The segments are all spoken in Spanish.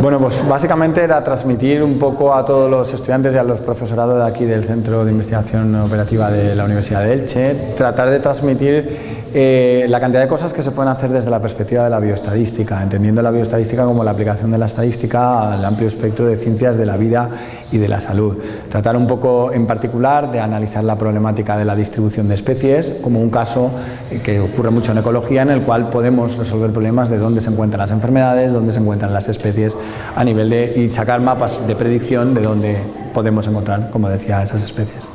Bueno, pues básicamente era transmitir un poco a todos los estudiantes y a los profesorados de aquí del Centro de Investigación Operativa de la Universidad de Elche, tratar de transmitir eh, la cantidad de cosas que se pueden hacer desde la perspectiva de la bioestadística, entendiendo la bioestadística como la aplicación de la estadística al amplio espectro de ciencias de la vida y de la salud. Tratar un poco en particular de analizar la problemática de la distribución de especies como un caso que ocurre mucho en ecología en el cual podemos resolver problemas de dónde se encuentran las enfermedades, dónde se encuentran las especies a nivel de y sacar mapas de predicción de dónde podemos encontrar, como decía, esas especies.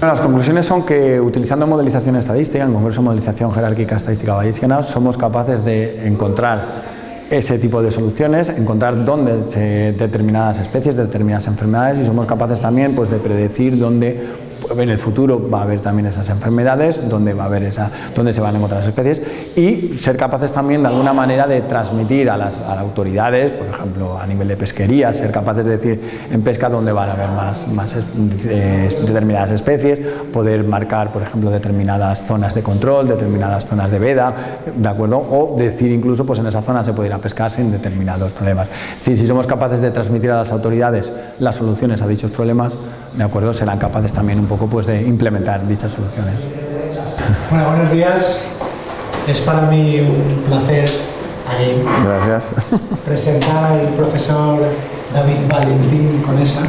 Las conclusiones son que utilizando modelización estadística, en concreto modelización jerárquica estadística bayesiana, somos capaces de encontrar ese tipo de soluciones, encontrar dónde determinadas especies, determinadas enfermedades y somos capaces también pues, de predecir dónde en el futuro va a haber también esas enfermedades, donde, va a haber esa, donde se van a encontrar las especies y ser capaces también de alguna manera de transmitir a las, autoridades, por ejemplo a nivel de pesquería, ser capaces de decir en pesca dónde van a haber más, eh, determinadas especies, poder marcar por ejemplo determinadas zonas de control, determinadas zonas de veda, ¿de acuerdo? O decir incluso pues en esa zona se puede ir a pescar sin determinados problemas. Si somos capaces de transmitir a las autoridades las soluciones a dichos problemas, ¿de acuerdo? serán capaces también un poco pues, de implementar dichas soluciones. Bueno, buenos días. Es para mí un placer Gracias. presentar al profesor David Valentín Conesa,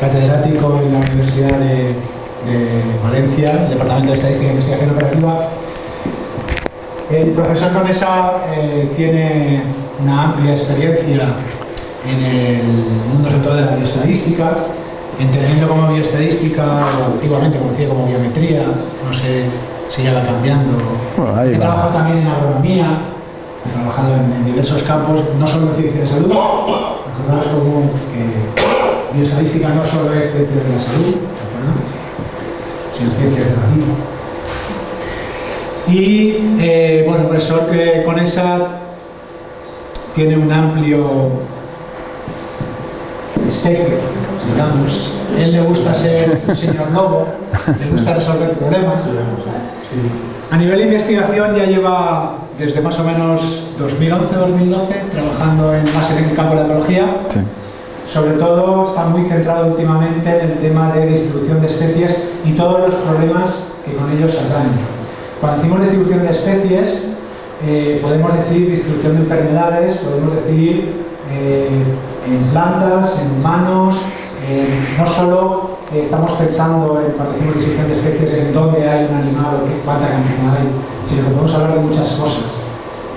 catedrático en la Universidad de, Valencia, Departamento de Estadística e Investigación Operativa. El profesor Conesa eh, tiene una amplia experiencia en el mundo sobre todo de la bioestadística, entendiendo como bioestadística, o antiguamente conocida como biometría, no sé si ya va cambiando. he trabajado también en agronomía, he trabajado en, diversos campos, no solo en ciencia de salud, recordaros como que bioestadística no solo es ciencia de la salud, sino ciencia de la vida. Y, eh, bueno, el profesor que con esa tiene un amplio espectro digamos, él le gusta ser un señor lobo, le gusta resolver problemas. A nivel de investigación ya lleva desde más o menos 2011-2012 trabajando en, más en el campo de la ecología. Sobre todo está muy centrado últimamente en el tema de distribución de especies y todos los problemas que con ellos saldrán. Cuando decimos distribución de especies, eh, podemos decir distribución de enfermedades, podemos decir eh, en plantas, en humanos, eh, no solo eh, estamos pensando en, cuando decimos distribución de especies en dónde hay un animal o qué cuánta cantidad hay, sino que podemos hablar de muchas cosas.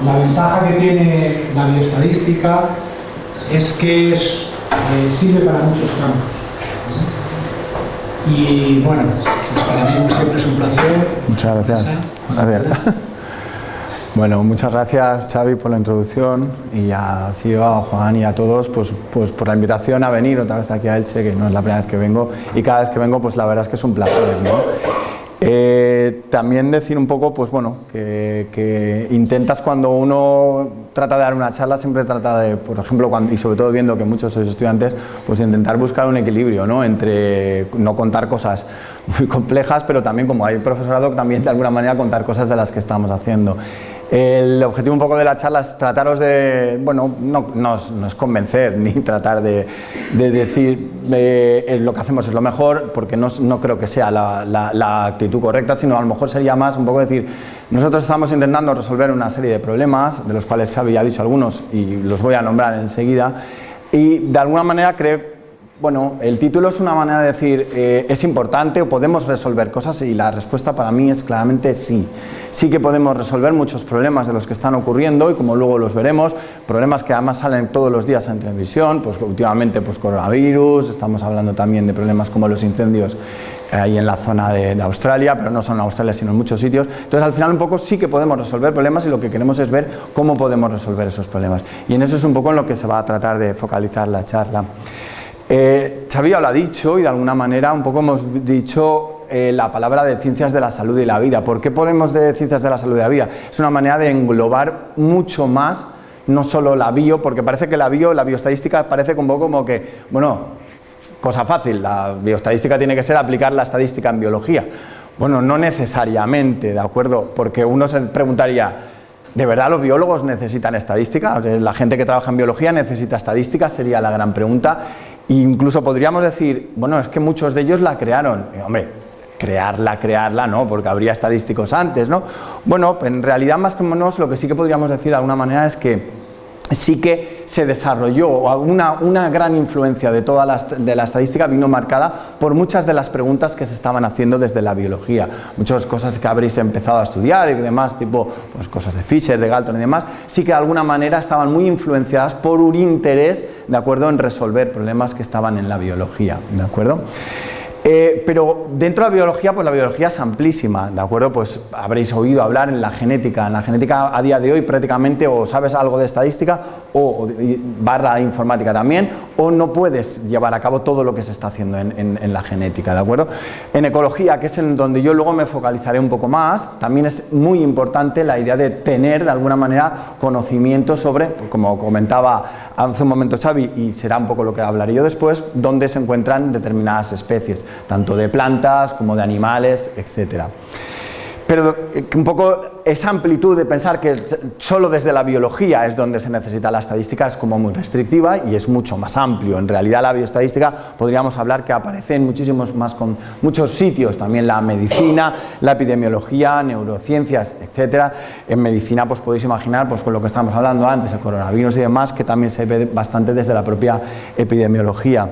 La ventaja que tiene la bioestadística es que es, eh, sirve para muchos campos. Y bueno, pues para mí siempre es un placer. Muchas gracias. Gracias. Bueno, muchas gracias Xavi por la introducción y a Cío, a Juan y a todos pues, pues por la invitación a venir otra vez aquí a Elche, que no es la primera vez que vengo y cada vez que vengo pues la verdad es que es un placer. Eh, también decir un poco pues bueno, que, intentas cuando uno trata de dar una charla siempre trata de, por ejemplo, cuando, y sobre todo viendo que muchos sois estudiantes, pues intentar buscar un equilibrio ¿no? entre no contar cosas muy complejas, pero también como hay profesorado, también de alguna manera contar cosas de las que estamos haciendo. El objetivo un poco de la charla es trataros de, bueno, no, no, es convencer ni tratar de, decir eh, lo que hacemos es lo mejor, porque no, creo que sea la, la, actitud correcta, sino a lo mejor sería más un poco decir, nosotros estamos intentando resolver una serie de problemas, de los cuales Xavi ya ha dicho algunos y los voy a nombrar enseguida, y de alguna manera creo bueno, el título es una manera de decir, eh, ¿es importante o podemos resolver cosas? Y la respuesta para mí es claramente sí sí que podemos resolver muchos problemas de los que están ocurriendo y como luego los veremos, problemas que además salen todos los días en televisión, pues últimamente pues coronavirus, estamos hablando también de problemas como los incendios eh, ahí en la zona de, Australia, pero no solo en Australia sino en muchos sitios. Entonces al final un poco sí que podemos resolver problemas y lo que queremos es ver cómo podemos resolver esos problemas. Y en eso es un poco en lo que se va a tratar de focalizar la charla. Eh, lo ha dicho y de alguna manera un poco hemos dicho eh, la palabra de ciencias de la salud y la vida. ¿Por qué ponemos de ciencias de la salud y la vida? Es una manera de englobar mucho más, no solo la bio, porque parece que la bio, la bioestadística parece un poco como que, bueno, cosa fácil, la bioestadística tiene que ser aplicar la estadística en biología. Bueno, no necesariamente, ¿de acuerdo? Porque uno se preguntaría, ¿De verdad los biólogos necesitan estadística? La gente que trabaja en biología necesita estadística, sería la gran pregunta. Incluso podríamos decir, bueno, es que muchos de ellos la crearon. hombre, crearla, crearla, no, porque habría estadísticos antes, ¿no? Bueno, en realidad más o menos lo que sí que podríamos decir de alguna manera es que sí que se desarrolló, una, una gran influencia de toda la, de la estadística vino marcada por muchas de las preguntas que se estaban haciendo desde la biología. Muchas cosas que habréis empezado a estudiar y demás, tipo pues, cosas de Fisher, de Galton y demás, sí que de alguna manera estaban muy influenciadas por un interés de acuerdo en resolver problemas que estaban en la biología. ¿de acuerdo? Eh, pero dentro de la biología, pues la biología es amplísima, ¿de acuerdo? Pues habréis oído hablar en la genética. En la genética a día de hoy prácticamente o sabes algo de estadística o, barra informática también, o no puedes llevar a cabo todo lo que se está haciendo en, la genética, ¿de acuerdo? En ecología, que es en donde yo luego me focalizaré un poco más, también es muy importante la idea de tener de alguna manera conocimiento sobre, como comentaba hace un momento Xavi, y será un poco lo que hablaré yo después, dónde se encuentran determinadas especies, tanto de plantas como de animales, etcétera. Pero eh, un poco esa amplitud de pensar que solo desde la biología es donde se necesita la estadística es como muy restrictiva y es mucho más amplio. En realidad la bioestadística podríamos hablar que aparece en muchísimos más con muchos sitios, también la medicina, la epidemiología, neurociencias, etcétera. En medicina pues podéis imaginar pues con lo que estamos hablando antes, el coronavirus y demás, que también se ve bastante desde la propia epidemiología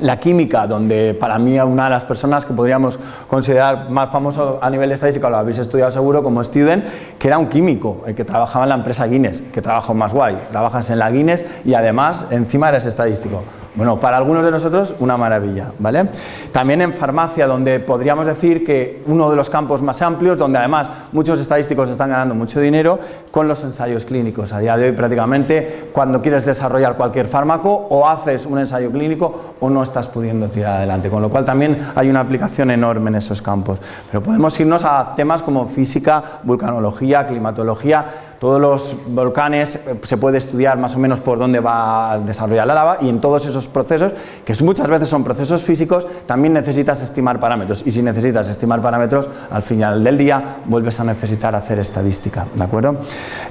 la química, donde para mí una de las personas que podríamos considerar más famoso a nivel estadístico, lo habéis estudiado seguro como Student, que era un químico, el que trabajaba en la empresa Guinness, que trabajó más guay, trabajas en la Guinness y además encima eres estadístico. Bueno, para algunos de nosotros una maravilla, ¿vale? También en farmacia, donde podríamos decir que uno de los campos más amplios, donde además muchos estadísticos están ganando mucho dinero con los ensayos clínicos. A día de hoy prácticamente cuando quieres desarrollar cualquier fármaco o haces un ensayo clínico o no estás pudiendo tirar adelante, con lo cual también hay una aplicación enorme en esos campos. Pero podemos irnos a temas como física, vulcanología, climatología, todos los volcanes eh, se puede estudiar más o menos por dónde va a desarrollar la lava y en todos esos procesos, que muchas veces son procesos físicos, también necesitas estimar parámetros y si necesitas estimar parámetros, al final del día vuelves a necesitar hacer estadística, ¿de acuerdo?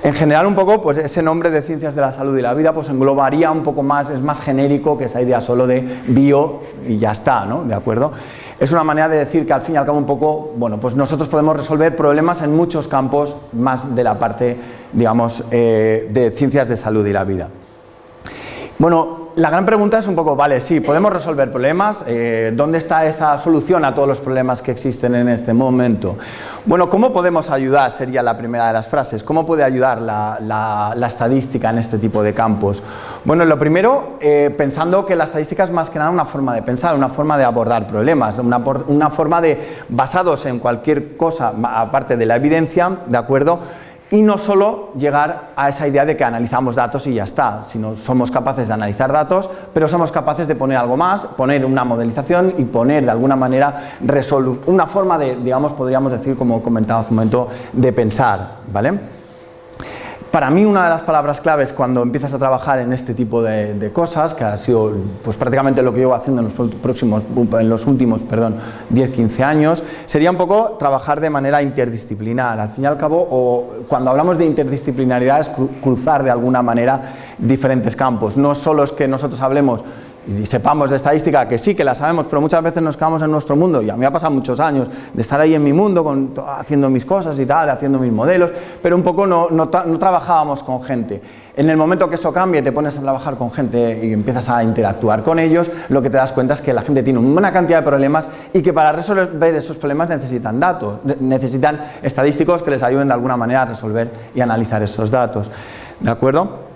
En general un poco, pues ese nombre de ciencias de la salud y la vida pues englobaría un poco más, es más genérico que esa idea solo de bio y ya está, ¿no? ¿De acuerdo? es una manera de decir que al fin y al cabo un poco, bueno, pues nosotros podemos resolver problemas en muchos campos más de la parte, digamos, eh, de ciencias de salud y la vida. Bueno, la gran pregunta es un poco, vale, sí, podemos resolver problemas, eh, ¿dónde está esa solución a todos los problemas que existen en este momento? Bueno, ¿cómo podemos ayudar? Sería la primera de las frases. ¿Cómo puede ayudar la, estadística en este tipo de campos? Bueno, lo primero, eh, pensando que la estadística es más que nada una forma de pensar, una forma de abordar problemas, una, una forma de, basados en cualquier cosa, aparte de la evidencia, ¿de acuerdo?, y no solo llegar a esa idea de que analizamos datos y ya está, sino somos capaces de analizar datos, pero somos capaces de poner algo más, poner una modelización y poner de alguna manera una forma de, digamos, podríamos decir, como comentaba hace un momento, de pensar, ¿vale? Para mí una de las palabras claves cuando empiezas a trabajar en este tipo de, cosas, que ha sido pues, prácticamente lo que llevo haciendo en los, próximos, en los últimos 10-15 años, sería un poco trabajar de manera interdisciplinar. Al fin y al cabo, o, cuando hablamos de interdisciplinaridad es cruzar de alguna manera diferentes campos. No solo es que nosotros hablemos y sepamos de estadística, que sí, que la sabemos, pero muchas veces nos quedamos en nuestro mundo, y a mí ha pasado muchos años de estar ahí en mi mundo, haciendo mis cosas y tal, haciendo mis modelos, pero un poco no, no, trabajábamos con gente. En el momento que eso cambie, te pones a trabajar con gente y empiezas a interactuar con ellos, lo que te das cuenta es que la gente tiene una cantidad de problemas y que para resolver esos problemas necesitan datos, necesitan estadísticos que les ayuden de alguna manera a resolver y analizar esos datos. ¿De acuerdo?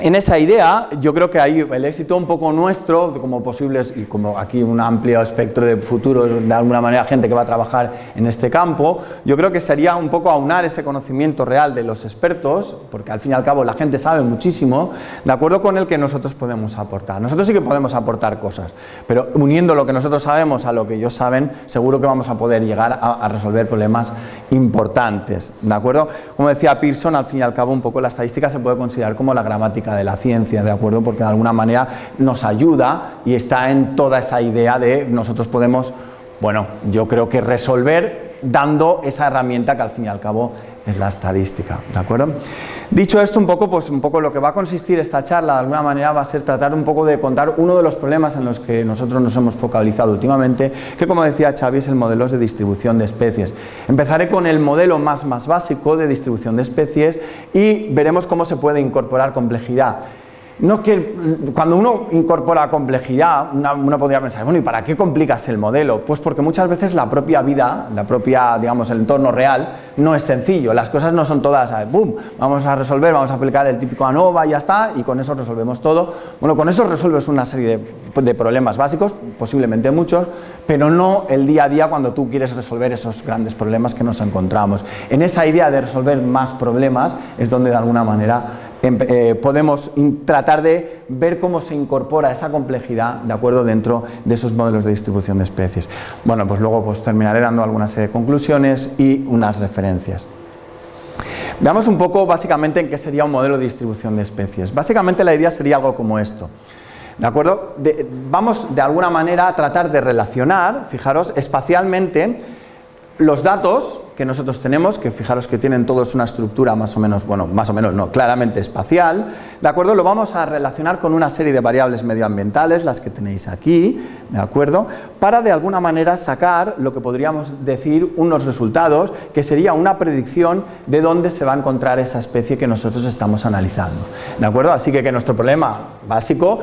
En esa idea, yo creo que hay el éxito un poco nuestro, como posibles, y como aquí un amplio espectro de futuros, de alguna manera gente que va a trabajar en este campo, yo creo que sería un poco aunar ese conocimiento real de los expertos, porque al fin y al cabo la gente sabe muchísimo, de acuerdo con el que nosotros podemos aportar. Nosotros sí que podemos aportar cosas, pero uniendo lo que nosotros sabemos a lo que ellos saben, seguro que vamos a poder llegar a, a resolver problemas importantes, ¿de acuerdo? Como decía Pearson, al fin y al cabo un poco la estadística se puede considerar como la gramática de la ciencia, ¿de acuerdo? Porque de alguna manera nos ayuda y está en toda esa idea de nosotros podemos, bueno, yo creo que resolver dando esa herramienta que al fin y al cabo es la estadística, ¿de acuerdo? Dicho esto, un poco, pues un poco lo que va a consistir esta charla, de alguna manera, va a ser tratar un poco de contar uno de los problemas en los que nosotros nos hemos focalizado últimamente, que como decía Xavi, es el modelo de distribución de especies. Empezaré con el modelo más, más básico de distribución de especies y veremos cómo se puede incorporar complejidad no que cuando uno incorpora complejidad, uno podría pensar, bueno, ¿y para qué complicas el modelo? Pues porque muchas veces la propia vida, la propia, digamos, el entorno real, no es sencillo. Las cosas no son todas, ¡boom! Vamos a resolver, vamos a aplicar el típico ANOVA y ya está, y con eso resolvemos todo. Bueno, con eso resuelves una serie de, de problemas básicos, posiblemente muchos, pero no el día a día cuando tú quieres resolver esos grandes problemas que nos encontramos. En esa idea de resolver más problemas es donde de alguna manera eh, podemos tratar de ver cómo se incorpora esa complejidad de acuerdo dentro de esos modelos de distribución de especies. Bueno, pues luego pues, terminaré dando algunas serie de conclusiones y unas referencias. Veamos un poco básicamente en qué sería un modelo de distribución de especies. Básicamente la idea sería algo como esto. ¿De acuerdo? vamos de alguna manera a tratar de relacionar, fijaros, espacialmente los datos que nosotros tenemos, que fijaros que tienen todos una estructura más o menos, bueno, más o menos no, claramente espacial, ¿de acuerdo? Lo vamos a relacionar con una serie de variables medioambientales, las que tenéis aquí, ¿de acuerdo? Para de alguna manera sacar lo que podríamos decir unos resultados, que sería una predicción de dónde se va a encontrar esa especie que nosotros estamos analizando, ¿de acuerdo? Así que que nuestro problema básico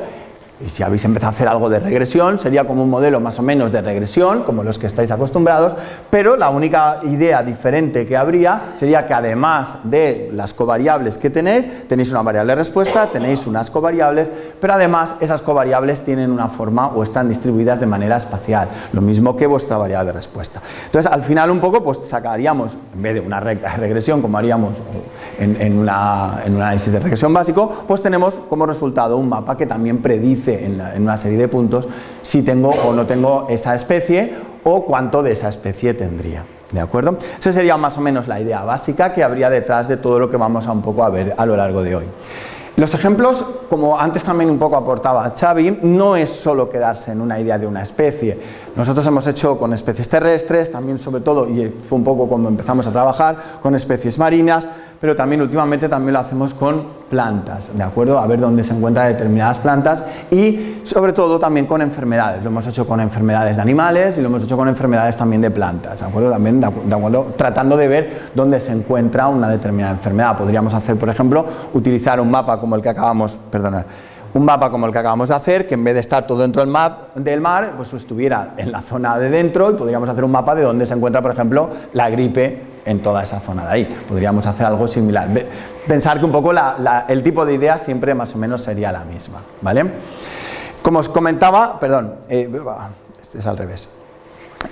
y si habéis empezado a hacer algo de regresión, sería como un modelo más o menos de regresión, como los que estáis acostumbrados, pero la única idea diferente que habría sería que además de las covariables que tenéis, tenéis una variable respuesta, tenéis unas covariables, pero además esas covariables tienen una forma o están distribuidas de manera espacial, lo mismo que vuestra variable respuesta. Entonces, al final un poco, pues sacaríamos, en vez de una recta de regresión, como haríamos en, un análisis de regresión básico, pues tenemos como resultado un mapa que también predice en, una serie de puntos si tengo o no tengo esa especie o cuánto de esa especie tendría. ¿De acuerdo? Esa sería más o menos la idea básica que habría detrás de todo lo que vamos a un poco a ver a lo largo de hoy. Los ejemplos, como antes también un poco aportaba Xavi, no es solo quedarse en una idea de una especie. Nosotros hemos hecho con especies terrestres, también sobre todo, y fue un poco cuando empezamos a trabajar, con especies marinas, pero también últimamente también lo hacemos con plantas, ¿de acuerdo? A ver dónde se encuentran determinadas plantas y sobre todo también con enfermedades. Lo hemos hecho con enfermedades de animales y lo hemos hecho con enfermedades también de plantas, ¿de acuerdo? También de acuerdo, tratando de ver dónde se encuentra una determinada enfermedad. Podríamos hacer, por ejemplo, utilizar un mapa como el que acabamos, un mapa como el que acabamos de hacer, que en vez de estar todo dentro del, map, del mar, pues estuviera en la zona de dentro y podríamos hacer un mapa de dónde se encuentra, por ejemplo, la gripe en toda esa zona de ahí. Podríamos hacer algo similar. Pensar que un poco el tipo de idea siempre más o menos sería la misma. ¿vale? Como os comentaba, perdón, eh, este es al revés.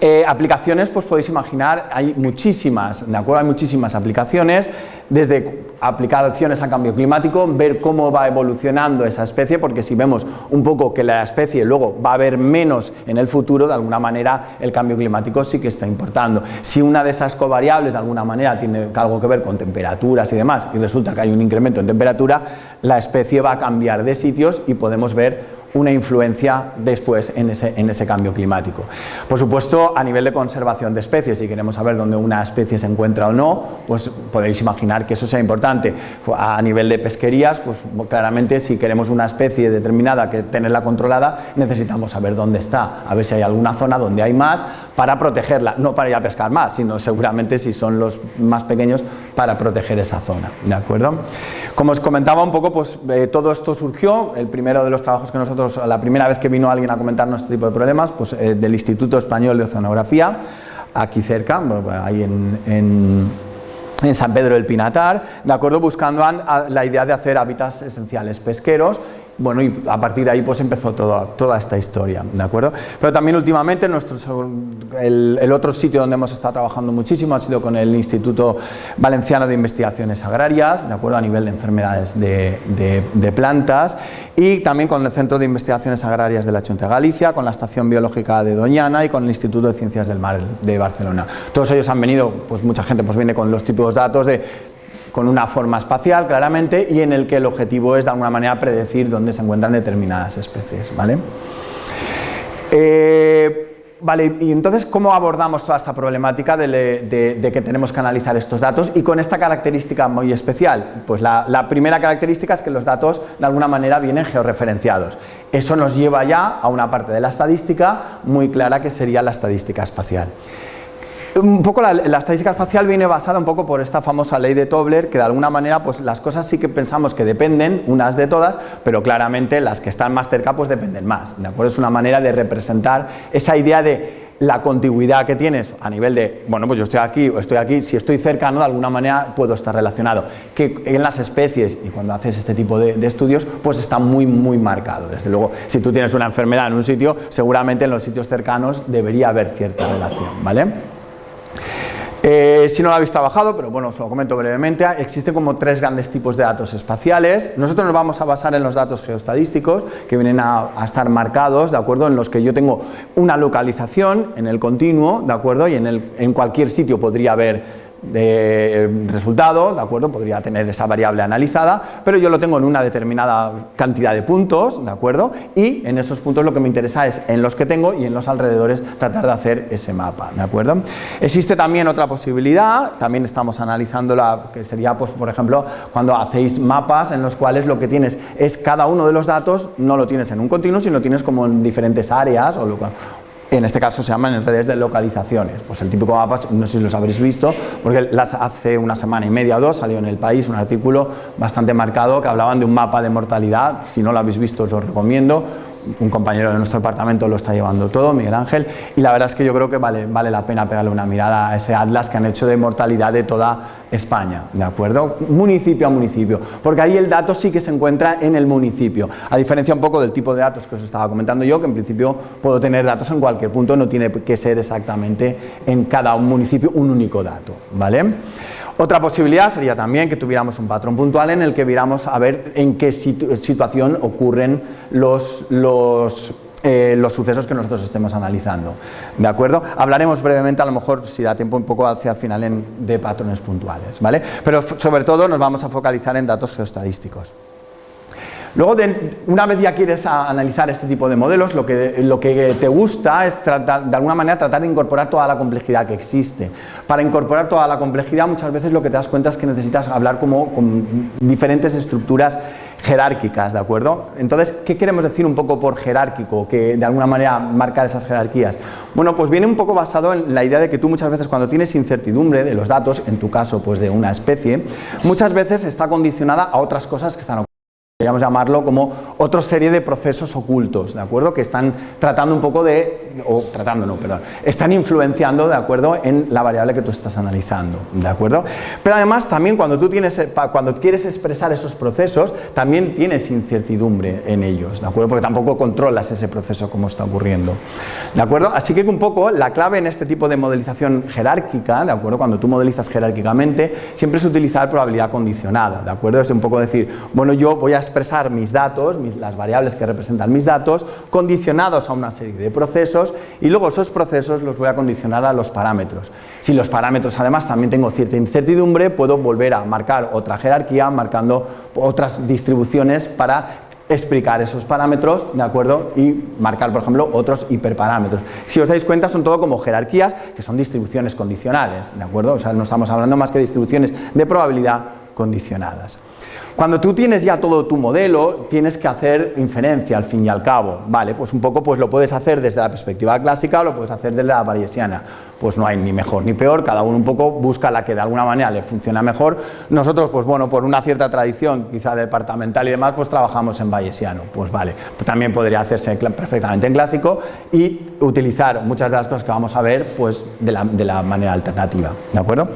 Eh, aplicaciones, pues podéis imaginar, hay muchísimas, ¿de acuerdo? Hay muchísimas aplicaciones, desde aplicaciones a cambio climático, ver cómo va evolucionando esa especie, porque si vemos un poco que la especie luego va a haber menos en el futuro, de alguna manera el cambio climático sí que está importando. Si una de esas covariables de alguna manera tiene algo que ver con temperaturas y demás, y resulta que hay un incremento en temperatura, la especie va a cambiar de sitios y podemos ver una influencia después en ese, en ese, cambio climático. Por supuesto, a nivel de conservación de especies, si queremos saber dónde una especie se encuentra o no, pues podéis imaginar que eso sea importante. A nivel de pesquerías, pues claramente si queremos una especie determinada que tenerla controlada, necesitamos saber dónde está, a ver si hay alguna zona donde hay más para protegerla, no para ir a pescar más, sino seguramente si son los más pequeños para proteger esa zona, ¿de acuerdo? Como os comentaba un poco, pues eh, todo esto surgió, el primero de los trabajos que nosotros la primera vez que vino alguien a comentarnos este tipo de problemas, pues eh, del Instituto Español de Oceanografía, aquí cerca, ahí en, en San Pedro del Pinatar, de acuerdo, buscando la idea de hacer hábitats esenciales pesqueros bueno, y a partir de ahí pues empezó toda esta historia, ¿de acuerdo? Pero también últimamente nuestro, el, otro sitio donde hemos estado trabajando muchísimo ha sido con el Instituto Valenciano de Investigaciones Agrarias, ¿de acuerdo? A nivel de enfermedades de, plantas y también con el Centro de Investigaciones Agrarias de la Junta de Galicia, con la Estación Biológica de Doñana y con el Instituto de Ciencias del Mar de Barcelona. Todos ellos han venido, pues mucha gente pues viene con los típicos datos de con una forma espacial claramente y en el que el objetivo es de alguna manera predecir dónde se encuentran determinadas especies. ¿vale? Eh, Vale, y entonces, ¿cómo abordamos toda esta problemática de, que tenemos que analizar estos datos y con esta característica muy especial? Pues la, primera característica es que los datos de alguna manera vienen georreferenciados. Eso nos lleva ya a una parte de la estadística muy clara que sería la estadística espacial. Un poco la, estadística espacial viene basada un poco por esta famosa ley de Tobler, que de alguna manera pues las cosas sí que pensamos que dependen unas de todas, pero claramente las que están más cerca pues dependen más, ¿de acuerdo? Es una manera de representar esa idea de la contigüidad que tienes a nivel de, bueno, pues yo estoy aquí o estoy aquí, si estoy cercano de alguna manera puedo estar relacionado. Que en las especies y cuando haces este tipo de, de, estudios, pues está muy, muy marcado. Desde luego, si tú tienes una enfermedad en un sitio, seguramente en los sitios cercanos debería haber cierta relación, ¿vale? Eh, si no lo habéis trabajado, pero bueno, os lo comento brevemente, existen como tres grandes tipos de datos espaciales. Nosotros nos vamos a basar en los datos geostadísticos, que vienen a, estar marcados, ¿de acuerdo? En los que yo tengo una localización en el continuo, ¿de acuerdo? Y en, el, en cualquier sitio podría haber de eh, resultado, ¿de acuerdo? Podría tener esa variable analizada, pero yo lo tengo en una determinada cantidad de puntos, ¿de acuerdo? Y en esos puntos lo que me interesa es en los que tengo y en los alrededores tratar de hacer ese mapa, ¿de acuerdo? Existe también otra posibilidad, también estamos analizando la que sería, pues, por ejemplo, cuando hacéis mapas en los cuales lo que tienes es cada uno de los datos, no lo tienes en un continuo, sino lo tienes como en diferentes áreas o, en este caso se llaman redes de localizaciones. Pues el típico mapa, no sé si los habréis visto, porque las hace una semana y media o dos salió en El País un artículo bastante marcado que hablaban de un mapa de mortalidad, si no lo habéis visto os lo recomiendo, un compañero de nuestro departamento lo está llevando todo, Miguel Ángel, y la verdad es que yo creo que vale, vale la pena pegarle una mirada a ese atlas que han hecho de mortalidad de toda España, ¿de acuerdo? Municipio a municipio, porque ahí el dato sí que se encuentra en el municipio, a diferencia un poco del tipo de datos que os estaba comentando yo, que en principio puedo tener datos en cualquier punto, no tiene que ser exactamente en cada municipio un único dato, ¿vale? Otra posibilidad sería también que tuviéramos un patrón puntual en el que viéramos a ver en qué situación ocurren los, los, eh, los sucesos que nosotros estemos analizando. ¿De acuerdo? Hablaremos brevemente, a lo mejor, si da tiempo, un poco hacia el final en, de patrones puntuales. ¿vale? Pero sobre todo nos vamos a focalizar en datos geostadísticos. Luego, una vez ya quieres analizar este tipo de modelos, lo que, lo que te gusta es tratar, de alguna manera tratar de incorporar toda la complejidad que existe. Para incorporar toda la complejidad muchas veces lo que te das cuenta es que necesitas hablar como con diferentes estructuras jerárquicas, ¿de acuerdo? Entonces, ¿qué queremos decir un poco por jerárquico? Que de alguna manera marcar esas jerarquías. Bueno, pues viene un poco basado en la idea de que tú muchas veces cuando tienes incertidumbre de los datos, en tu caso pues de una especie, muchas veces está condicionada a otras cosas que están ocurriendo. Podríamos llamarlo como otra serie de procesos ocultos, ¿de acuerdo? Que están tratando un poco de, o tratando, no, perdón, están influenciando, ¿de acuerdo? En la variable que tú estás analizando, ¿de acuerdo? Pero además también cuando tú tienes, cuando quieres expresar esos procesos, también tienes incertidumbre en ellos, ¿de acuerdo? Porque tampoco controlas ese proceso como está ocurriendo, ¿de acuerdo? Así que un poco la clave en este tipo de modelización jerárquica, ¿de acuerdo? Cuando tú modelizas jerárquicamente, siempre es utilizar probabilidad condicionada, ¿de acuerdo? Es un poco decir, bueno, yo voy a expresar mis datos, las variables que representan mis datos, condicionados a una serie de procesos y luego esos procesos los voy a condicionar a los parámetros. Si los parámetros además también tengo cierta incertidumbre, puedo volver a marcar otra jerarquía marcando otras distribuciones para explicar esos parámetros, ¿de acuerdo? Y marcar, por ejemplo, otros hiperparámetros. Si os dais cuenta, son todo como jerarquías, que son distribuciones condicionales, ¿de acuerdo? O sea, no estamos hablando más que distribuciones de probabilidad condicionadas. Cuando tú tienes ya todo tu modelo, tienes que hacer inferencia al fin y al cabo, ¿vale? Pues un poco pues lo puedes hacer desde la perspectiva clásica o lo puedes hacer desde la bayesiana. Pues no hay ni mejor ni peor, cada uno un poco busca la que de alguna manera le funciona mejor. Nosotros, pues bueno, por una cierta tradición, quizá departamental y demás, pues trabajamos en bayesiano, pues vale. También podría hacerse perfectamente en clásico y utilizar muchas de las cosas que vamos a ver, pues de la, manera alternativa, ¿de acuerdo?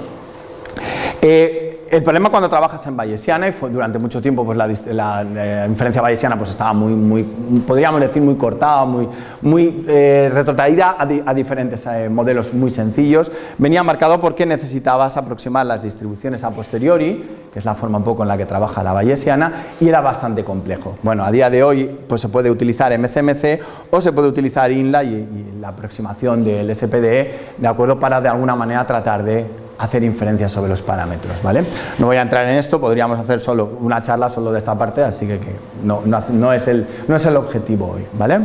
Eh, el problema cuando trabajas en bayesiana, y durante mucho tiempo pues la, inferencia bayesiana pues estaba muy, muy, podríamos decir muy cortada, muy, muy eh, retrotraída a, diferentes eh, modelos muy sencillos, venía marcado porque necesitabas aproximar las distribuciones a posteriori, que es la forma un poco en la que trabaja la bayesiana, y era bastante complejo. Bueno, a día de hoy pues se puede utilizar MCMC o se puede utilizar INLA y, y la aproximación del SPDE, de acuerdo, para de alguna manera tratar de hacer inferencias sobre los parámetros, ¿vale? No voy a entrar en esto, podríamos hacer solo una charla solo de esta parte, así que, no, es el, objetivo hoy, ¿vale?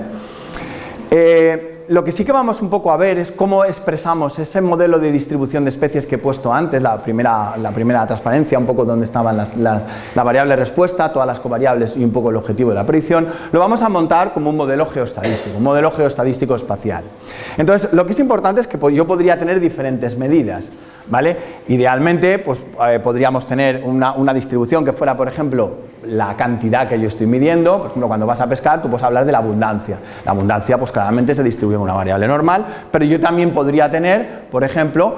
Eh, lo que sí que vamos un poco a ver es cómo expresamos ese modelo de distribución de especies que he puesto antes, la primera, la primera transparencia, un poco donde estaban la variable respuesta, todas las covariables y un poco el objetivo de la predicción, lo vamos a montar como un modelo geostadístico, un modelo geostadístico espacial. Entonces, lo que es importante es que yo podría tener diferentes medidas. ¿Vale? Idealmente, pues eh, podríamos tener una, una, distribución que fuera, por ejemplo, la cantidad que yo estoy midiendo, por ejemplo, cuando vas a pescar, tú puedes hablar de la abundancia. La abundancia, pues claramente se distribuye en una variable normal, pero yo también podría tener, por ejemplo,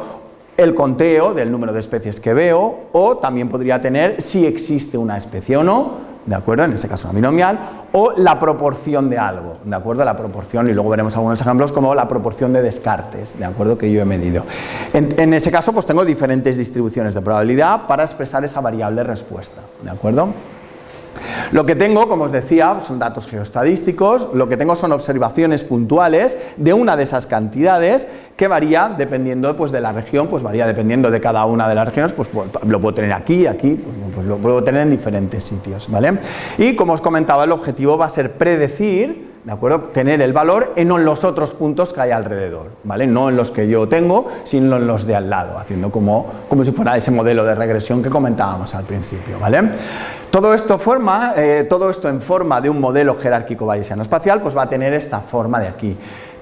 el conteo del número de especies que veo, o también podría tener si existe una especie o no, ¿de acuerdo? En ese caso una binomial, o la proporción de algo, ¿de acuerdo? La proporción, y luego veremos algunos ejemplos como la proporción de descartes, ¿de acuerdo? Que yo he medido. En, en, ese caso, pues tengo diferentes distribuciones de probabilidad para expresar esa variable respuesta, ¿de acuerdo? Lo que tengo, como os decía, son datos geostadísticos, lo que tengo son observaciones puntuales de una de esas cantidades que varía dependiendo pues, de la región, pues varía dependiendo de cada una de las regiones, pues, pues lo puedo tener aquí, aquí, pues, pues lo puedo tener en diferentes sitios, ¿vale? Y como os comentaba, el objetivo va a ser predecir ¿de acuerdo? Tener el valor en los otros puntos que hay alrededor, ¿vale? No en los que yo tengo, sino en los de al lado, haciendo como, como si fuera ese modelo de regresión que comentábamos al principio, ¿vale? Todo esto, forma, eh, todo esto en forma de un modelo jerárquico bayesiano espacial, pues va a tener esta forma de aquí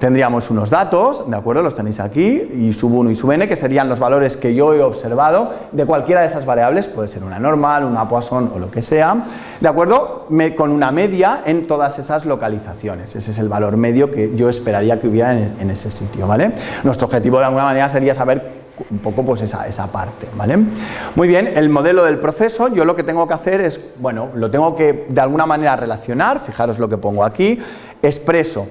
tendríamos unos datos, ¿de acuerdo? Los tenéis aquí, y sub 1 y sub n, que serían los valores que yo he observado de cualquiera de esas variables, puede ser una normal, una Poisson o lo que sea, ¿de acuerdo? Con una media en todas esas localizaciones, ese es el valor medio que yo esperaría que hubiera en, en ese sitio, ¿vale? Nuestro objetivo de alguna manera sería saber un poco pues esa, esa, parte, ¿vale? Muy bien, el modelo del proceso, yo lo que tengo que hacer es, bueno, lo tengo que de alguna manera relacionar, fijaros lo que pongo aquí, expreso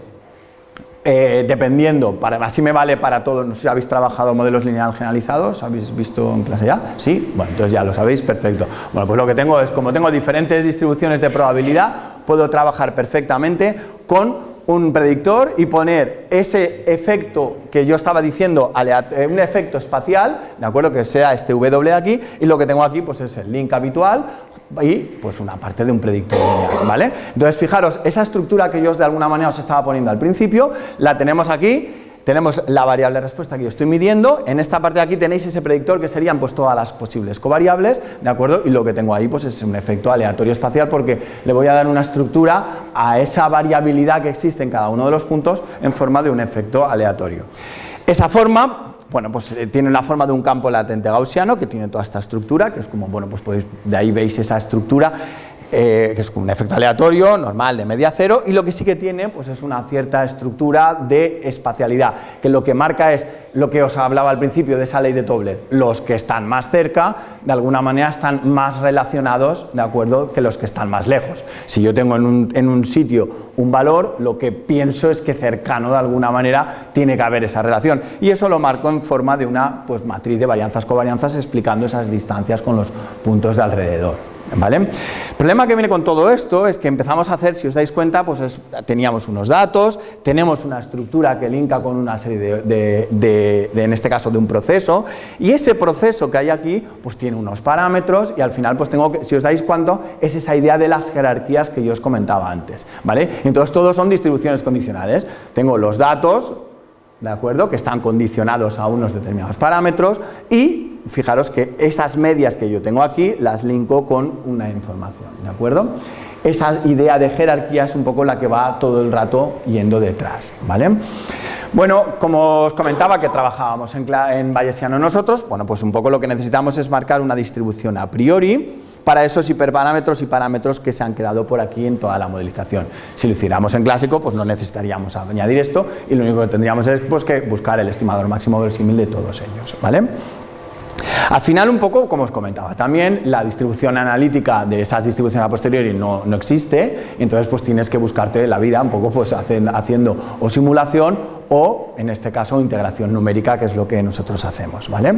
eh, dependiendo, para, así me vale para todo, no sé si habéis trabajado modelos lineal generalizados, ¿habéis visto en clase ya? ¿Sí? Bueno, entonces ya lo sabéis, perfecto. Bueno, pues lo que tengo es, como tengo diferentes distribuciones de probabilidad, puedo trabajar perfectamente con un predictor y poner ese efecto que yo estaba diciendo, eh, un efecto espacial, de acuerdo, que sea este W aquí, y lo que tengo aquí pues es el link habitual y pues una parte de un predictor lineal, ¿vale? Entonces fijaros, esa estructura que yo de alguna manera os estaba poniendo al principio, la tenemos aquí tenemos la variable respuesta que yo estoy midiendo, en esta parte de aquí tenéis ese predictor que serían pues todas las posibles covariables, ¿de acuerdo? Y lo que tengo ahí pues es un efecto aleatorio espacial porque le voy a dar una estructura a esa variabilidad que existe en cada uno de los puntos en forma de un efecto aleatorio. Esa forma, bueno, pues eh, tiene la forma de un campo latente gaussiano que tiene toda esta estructura, que es como, bueno, pues podéis, de ahí veis esa estructura eh, que es un efecto aleatorio, normal, de media cero, y lo que sí que tiene pues es una cierta estructura de espacialidad, que lo que marca es lo que os hablaba al principio de esa ley de Tobler, los que están más cerca, de alguna manera están más relacionados, ¿de acuerdo?, que los que están más lejos. Si yo tengo en un, en un sitio un valor, lo que pienso es que cercano de alguna manera tiene que haber esa relación, y eso lo marco en forma de una pues, matriz de varianzas-covarianzas explicando esas distancias con los puntos de alrededor. ¿Vale? El problema que viene con todo esto es que empezamos a hacer, si os dais cuenta, pues teníamos unos datos, tenemos una estructura que linka con una serie de, en este caso, de un proceso, y ese proceso que hay aquí, pues tiene unos parámetros, y al final, pues tengo que, si os dais cuenta, es esa idea de las jerarquías que yo os comentaba antes, ¿vale? Entonces, todos son distribuciones condicionales. Tengo los datos, ¿de acuerdo?, que están condicionados a unos determinados parámetros, y fijaros que esas medias que yo tengo aquí las linko con una información, ¿de acuerdo? Esa idea de jerarquía es un poco la que va todo el rato yendo detrás, ¿vale? Bueno, como os comentaba que trabajábamos en, en Bayesiano nosotros, bueno, pues un poco lo que necesitamos es marcar una distribución a priori para esos hiperparámetros y parámetros que se han quedado por aquí en toda la modelización. Si lo hiciéramos en clásico, pues no necesitaríamos añadir esto y lo único que tendríamos es pues, que buscar el estimador máximo verosímil de todos ellos, ¿vale? Al final, un poco, como os comentaba, también la distribución analítica de esas distribuciones a posteriori no, no existe, entonces pues tienes que buscarte la vida un poco pues haciendo o simulación o, en este caso, integración numérica, que es lo que nosotros hacemos, ¿vale?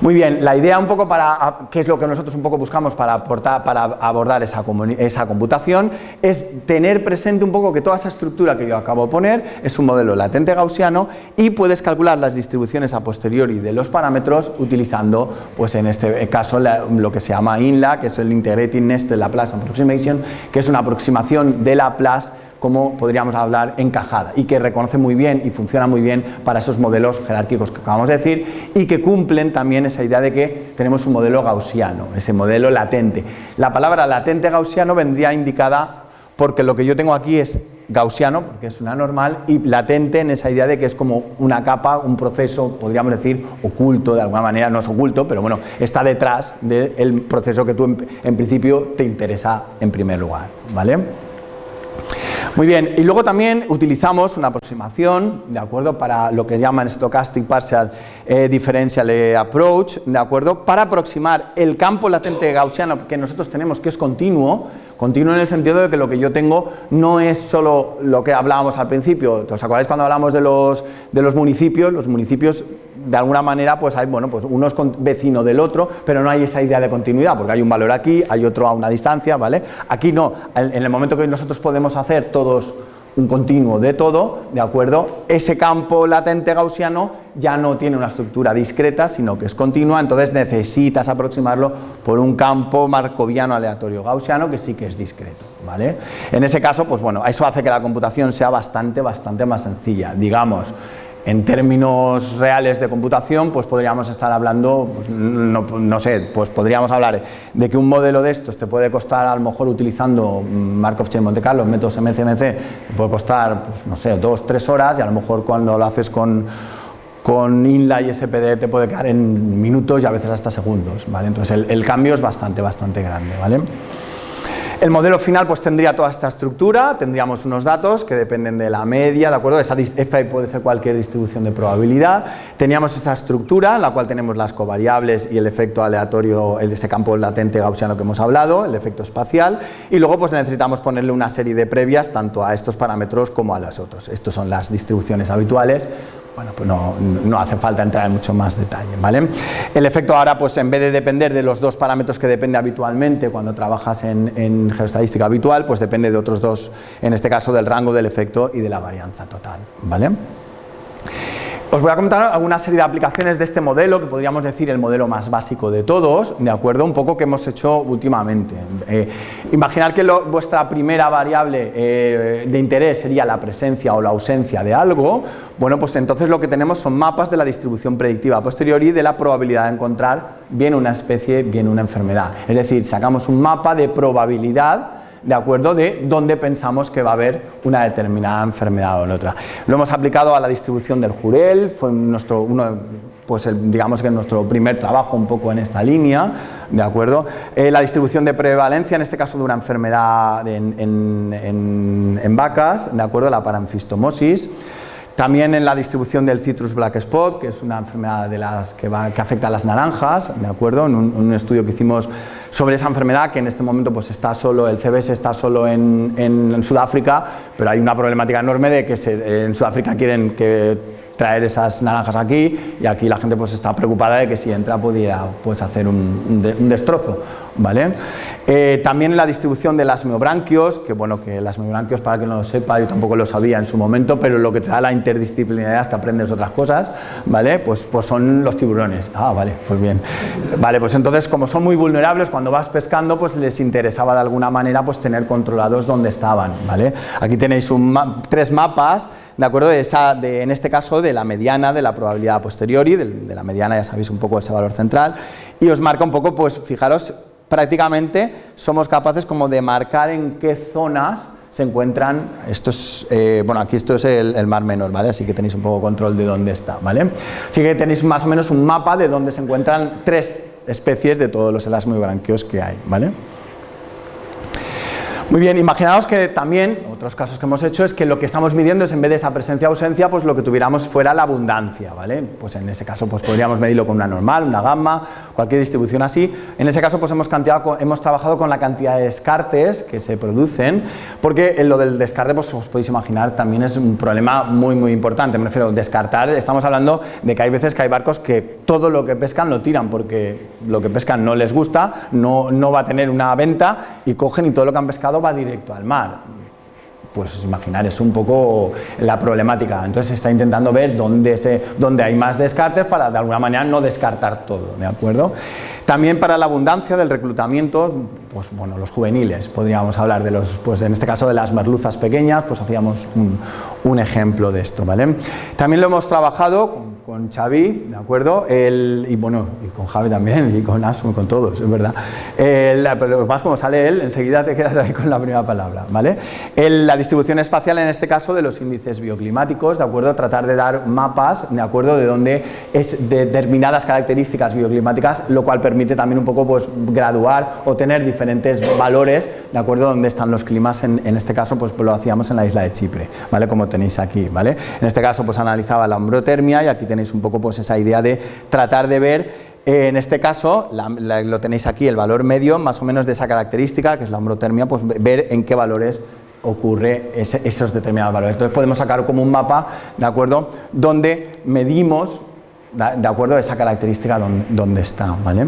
Muy bien, la idea un poco para, qué es lo que nosotros un poco buscamos para, aportar, para abordar esa, computación, es tener presente un poco que toda esa estructura que yo acabo de poner es un modelo latente gaussiano y puedes calcular las distribuciones a posteriori de los parámetros utilizando, pues en este caso, lo que se llama INLA, que es el Integrated Nested Laplace Approximation, que es una aproximación de Laplace como podríamos hablar encajada y que reconoce muy bien y funciona muy bien para esos modelos jerárquicos que acabamos de decir y que cumplen también esa idea de que tenemos un modelo gaussiano, ese modelo latente. La palabra latente gaussiano vendría indicada porque lo que yo tengo aquí es gaussiano, porque es una normal, y latente en esa idea de que es como una capa, un proceso, podríamos decir, oculto, de alguna manera no es oculto, pero bueno, está detrás del proceso que tú en, en principio te interesa en primer lugar, ¿vale? Muy bien, y luego también utilizamos una aproximación, ¿de acuerdo?, para lo que llaman Stochastic Partial eh, Differential Approach, ¿de acuerdo?, para aproximar el campo latente gaussiano que nosotros tenemos, que es continuo, continuo en el sentido de que lo que yo tengo no es solo lo que hablábamos al principio, ¿os acordáis cuando hablamos de los, de los municipios? Los municipios de alguna manera pues hay, bueno, pues uno es vecino del otro, pero no hay esa idea de continuidad, porque hay un valor aquí, hay otro a una distancia, ¿vale? Aquí no, en el momento que nosotros podemos hacer todos un continuo de todo, ¿de acuerdo? Ese campo latente gaussiano ya no tiene una estructura discreta, sino que es continua, entonces necesitas aproximarlo por un campo marcoviano aleatorio gaussiano que sí que es discreto, ¿vale? En ese caso, pues bueno, eso hace que la computación sea bastante, bastante más sencilla, digamos, en términos reales de computación, pues podríamos estar hablando, pues no, sé, pues podríamos hablar de que un modelo de estos te puede costar, a lo mejor utilizando Markov Chain Monte Carlo, métodos MCMC, puede costar, pues, no sé, dos, tres horas y a lo mejor cuando lo haces con, con INLA y SPD te puede quedar en minutos y a veces hasta segundos, ¿vale? Entonces el, el cambio es bastante, bastante grande, ¿vale? El modelo final pues tendría toda esta estructura, tendríamos unos datos que dependen de la media, ¿de acuerdo? Esa Fi puede ser cualquier distribución de probabilidad. Teníamos esa estructura en la cual tenemos las covariables y el efecto aleatorio, ese campo latente gaussiano que hemos hablado, el efecto espacial, y luego pues necesitamos ponerle una serie de previas tanto a estos parámetros como a los otros. Estos son las distribuciones habituales bueno, pues no, hace falta entrar en mucho más detalle, ¿vale? El efecto ahora, pues en vez de depender de los dos parámetros que depende habitualmente cuando trabajas en, en habitual, pues depende de otros dos, en este caso del rango del efecto y de la varianza total, ¿vale? Os voy a comentar alguna serie de aplicaciones de este modelo, que podríamos decir el modelo más básico de todos, de acuerdo, un poco que hemos hecho últimamente. Eh, imaginar que vuestra primera variable eh, de interés sería la presencia o la ausencia de algo, bueno, pues entonces lo que tenemos son mapas de la distribución predictiva a posteriori de la probabilidad de encontrar bien una especie, bien una enfermedad. Es decir, sacamos un mapa de probabilidad de acuerdo de dónde pensamos que va a haber una determinada enfermedad o la otra. Lo hemos aplicado a la distribución del jurel, fue nuestro, uno, pues digamos que nuestro primer trabajo un poco en esta línea, ¿de acuerdo? Eh, la distribución de prevalencia, en este caso de una enfermedad en, en vacas, ¿de acuerdo? La paranfistomosis. También en la distribución del citrus black spot, que es una enfermedad de las que, va, que afecta a las naranjas, ¿de acuerdo? En un, estudio que hicimos sobre esa enfermedad, que en este momento pues está solo, el CBS está solo en, en, Sudáfrica, pero hay una problemática enorme de que se, en Sudáfrica quieren que traer esas naranjas aquí y aquí la gente pues está preocupada de que si entra pudiera pues hacer un destrozo. ¿Vale? Eh, también la distribución de las meobranquios, que bueno, que las meobranquios para que no lo sepa, yo tampoco lo sabía en su momento, pero lo que te da la interdisciplinaridad es que aprendes otras cosas, ¿vale? Pues, pues son los tiburones. Ah, vale, pues bien. Vale, pues entonces como son muy vulnerables, cuando vas pescando, pues les interesaba de alguna manera pues tener controlados dónde estaban, ¿vale? Aquí tenéis tres mapas, ¿de acuerdo? De esa, de, en este caso de la mediana, de la probabilidad posteriori, de, de la mediana ya sabéis un poco ese valor central, y os marca un poco, pues fijaros, prácticamente somos capaces como de marcar en qué zonas se encuentran, esto es, eh, bueno aquí esto es el, mar menor, ¿vale? Así que tenéis un poco control de dónde está, ¿vale? Así que tenéis más o menos un mapa de dónde se encuentran tres especies de todos los elasmobranquios que hay, ¿vale? Muy bien, imaginaos que también, otros casos que hemos hecho, es que lo que estamos midiendo es en vez de esa presencia-ausencia, pues lo que tuviéramos fuera la abundancia, ¿vale? Pues en ese caso pues podríamos medirlo con una normal, una gamma, cualquier distribución así. En ese caso pues hemos, hemos trabajado con la cantidad de descartes que se producen, porque en lo del descarte, pues os podéis imaginar, también es un problema muy muy importante, me refiero a descartar, estamos hablando de que hay veces que hay barcos que todo lo que pescan lo tiran, porque lo que pescan no les gusta, no, no va a tener una venta, y cogen y todo lo que han pescado va directo al mar. Pues imaginar, es un poco la problemática. Entonces se está intentando ver dónde, se, dónde hay más descartes para de alguna manera no descartar todo, ¿de acuerdo? También para la abundancia del reclutamiento, pues bueno, los juveniles, podríamos hablar de los, pues en este caso de las merluzas pequeñas, pues hacíamos un, un ejemplo de esto, ¿vale? También lo hemos trabajado con Xavi, ¿de acuerdo? El, y bueno, y con Javi también, y con Asun, con todos, es verdad. El, pero más como sale él, enseguida te quedas ahí con la primera palabra, ¿vale? El, la distribución espacial, en este caso, de los índices bioclimáticos, ¿de acuerdo? Tratar de dar mapas, ¿de acuerdo? De donde es determinadas características bioclimáticas, lo cual permite también un poco, pues, graduar o tener diferentes valores, ¿de acuerdo? Donde están los climas, en, en este caso, pues, lo hacíamos en la isla de Chipre, ¿vale? Como tenéis aquí, ¿vale? En este caso, pues, analizaba la hombrotermia y aquí tenéis un poco pues esa idea de tratar de ver eh, en este caso, lo tenéis aquí, el valor medio más o menos de esa característica, que es la hombrotermia, pues ver en qué valores ocurre ese, esos determinados valores. Entonces podemos sacar como un mapa, ¿de acuerdo?, donde medimos, ¿de acuerdo?, esa característica donde, donde está, ¿vale?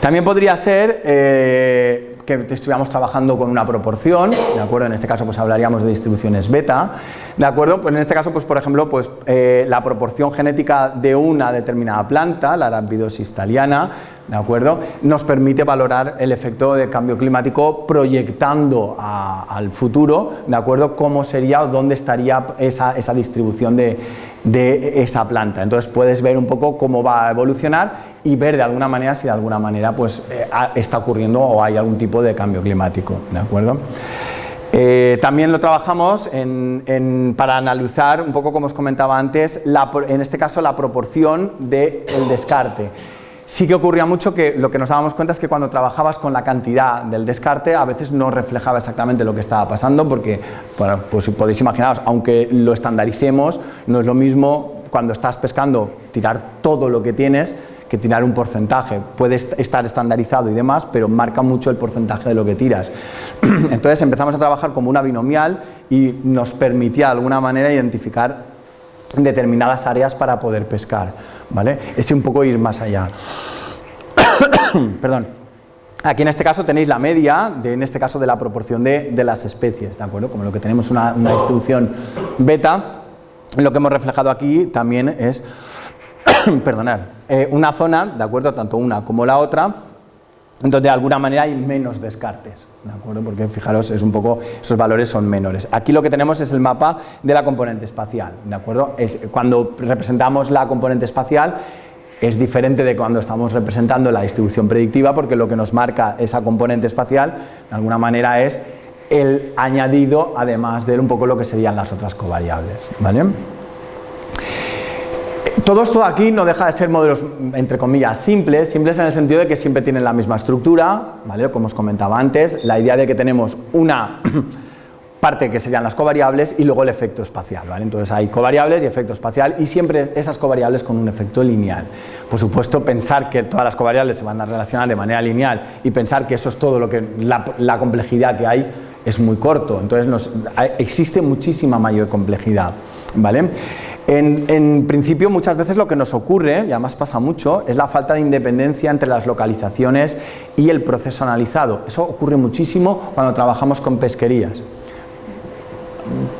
También podría ser eh, que estuviéramos trabajando con una proporción, ¿de acuerdo? En este caso pues hablaríamos de distribuciones beta, ¿de acuerdo? Pues en este caso, pues por ejemplo, pues eh, la proporción genética de una determinada planta, la arabidosis thaliana, ¿de acuerdo? Nos permite valorar el efecto de cambio climático proyectando al futuro, ¿de acuerdo? Cómo sería o dónde estaría esa, esa distribución de, de esa planta. Entonces puedes ver un poco cómo va a evolucionar y ver de alguna manera si de alguna manera pues, eh, está ocurriendo o hay algún tipo de cambio climático. ¿de acuerdo? Eh, también lo trabajamos para analizar, un poco como os comentaba antes, en este caso la proporción del de descarte. Sí que ocurría mucho que lo que nos dábamos cuenta es que cuando trabajabas con la cantidad del descarte a veces no reflejaba exactamente lo que estaba pasando porque, bueno, pues podéis imaginaros, aunque lo estandaricemos, no es lo mismo cuando estás pescando tirar todo lo que tienes que tirar un porcentaje. Puede estar estandarizado y demás, pero marca mucho el porcentaje de lo que tiras. Entonces empezamos a trabajar como una binomial y nos permitía de alguna manera identificar determinadas áreas para poder pescar. ¿vale? Es un poco ir más allá. Perdón. Aquí en este caso tenéis la media, de, en este caso de la proporción de, de las especies, ¿de acuerdo? Como lo que tenemos una, una distribución beta, lo que hemos reflejado aquí también es perdonar, eh, una zona, de acuerdo, tanto una como la otra, donde de alguna manera hay menos descartes, ¿de acuerdo? Porque fijaros, es un poco, esos valores son menores. Aquí lo que tenemos es el mapa de la componente espacial, ¿de acuerdo? Cuando representamos la componente espacial, es diferente de cuando estamos representando la distribución predictiva, porque lo que nos marca esa componente espacial, de alguna manera, es el añadido, además de un poco lo que serían las otras covariables, ¿vale? Todo esto aquí no deja de ser modelos, entre comillas, simples, simples en el sentido de que siempre tienen la misma estructura, ¿vale? como os comentaba antes, la idea de que tenemos una parte que serían las covariables y luego el efecto espacial, ¿vale? entonces hay covariables y efecto espacial y siempre esas covariables con un efecto lineal. Por supuesto, pensar que todas las covariables se van a relacionar de manera lineal y pensar que eso es todo lo que la, complejidad que hay es muy corto, entonces existe muchísima mayor complejidad. ¿vale? En, principio muchas veces lo que nos ocurre, y además pasa mucho, es la falta de independencia entre las localizaciones y el proceso analizado. Eso ocurre muchísimo cuando trabajamos con pesquerías.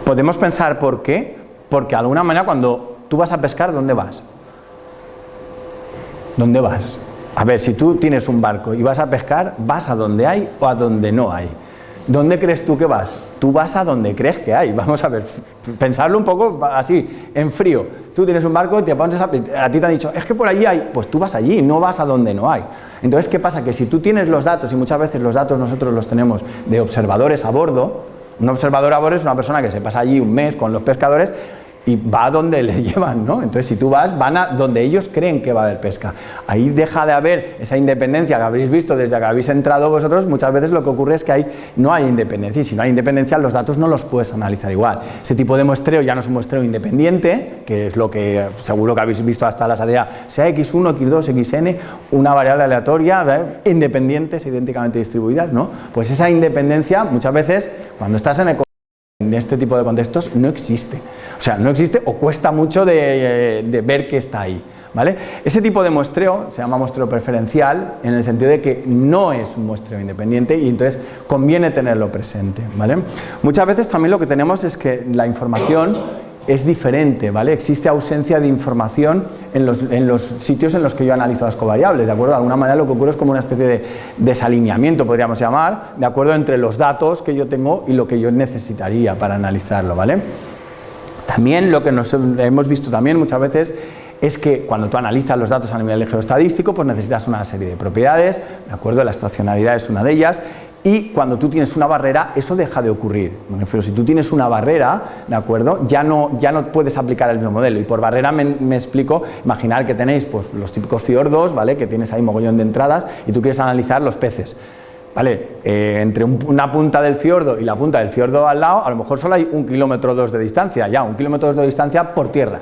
Podemos pensar por qué, porque de alguna manera cuando tú vas a pescar, ¿dónde vas? ¿Dónde vas? A ver, si tú tienes un barco y vas a pescar, ¿vas a donde hay o a donde no hay? ¿Dónde crees tú que vas? Tú vas a donde crees que hay. Vamos a ver, pensarlo un poco así, en frío. Tú tienes un barco, te pones a, a, ti te han dicho, es que por allí hay, pues tú vas allí, no vas a donde no hay. Entonces, ¿qué pasa? Que si tú tienes los datos, y muchas veces los datos nosotros los tenemos de observadores a bordo, un observador a bordo es una persona que se pasa allí un mes con los pescadores, y va a donde le llevan, ¿no? Entonces, si tú vas, van a donde ellos creen que va a haber pesca. Ahí deja de haber esa independencia que habréis visto desde que habéis entrado vosotros, muchas veces lo que ocurre es que hay, no hay independencia, y si no hay independencia, los datos no los puedes analizar igual. Ese tipo de muestreo ya no es un muestreo independiente, que es lo que seguro que habéis visto hasta la salida, sea x1, x2, xn, una variable aleatoria, ¿eh? independientes, idénticamente distribuidas, ¿no? Pues esa independencia, muchas veces, cuando estás en este tipo de contextos, no existe. O sea, no existe o cuesta mucho de, ver que está ahí. ¿vale? Ese tipo de muestreo se llama muestreo preferencial en el sentido de que no es un muestreo independiente y entonces conviene tenerlo presente. ¿vale? Muchas veces también lo que tenemos es que la información es diferente, ¿vale? Existe ausencia de información en los, sitios en los que yo analizo las covariables, ¿de acuerdo? De alguna manera lo que ocurre es como una especie de desalineamiento, podríamos llamar, ¿de acuerdo? Entre los datos que yo tengo y lo que yo necesitaría para analizarlo, ¿vale? También lo que nos hemos visto también muchas veces es que cuando tú analizas los datos a nivel geoestadístico, pues necesitas una serie de propiedades, ¿de acuerdo? La estacionalidad es una de ellas, y cuando tú tienes una barrera, eso deja de ocurrir. Me refiero, si tú tienes una barrera, ¿de acuerdo? Ya no, ya no puedes aplicar el mismo modelo. Y por barrera me, explico, imaginar que tenéis pues, los típicos fiordos, ¿vale? Que tienes ahí mogollón de entradas y tú quieres analizar los peces. ¿Vale? Eh, entre una punta del fiordo y la punta del fiordo al lado, a lo mejor solo hay un kilómetro o dos de distancia, ya, un kilómetro dos de distancia por tierra.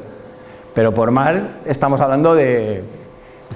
Pero por mar estamos hablando de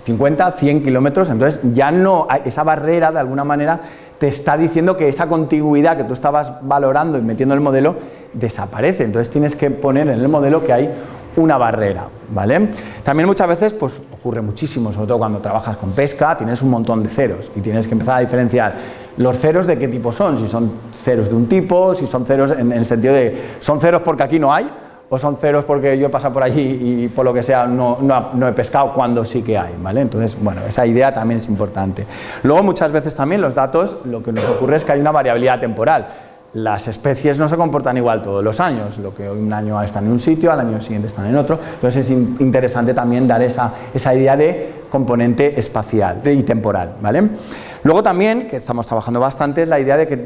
50, 100 kilómetros, entonces ya no, esa barrera de alguna manera te está diciendo que esa contigüidad que tú estabas valorando y metiendo en el modelo desaparece. Entonces tienes que poner en el modelo que hay una barrera, ¿vale? También muchas veces pues ocurre muchísimo, sobre todo cuando trabajas con pesca, tienes un montón de ceros y tienes que empezar a diferenciar los ceros de qué tipo son, si son ceros de un tipo, si son ceros en el sentido de son ceros porque aquí no hay o son ceros porque yo he pasado por allí y por lo que sea no, no, he pescado cuando sí que hay, ¿vale? Entonces, bueno, esa idea también es importante. Luego, muchas veces también los datos, lo que nos ocurre es que hay una variabilidad temporal. Las especies no se comportan igual todos los años, lo que hoy un año están en un sitio, al año siguiente están en otro, entonces es interesante también dar esa, esa idea de componente espacial y temporal, ¿vale? Luego también, que estamos trabajando bastante, es la idea de que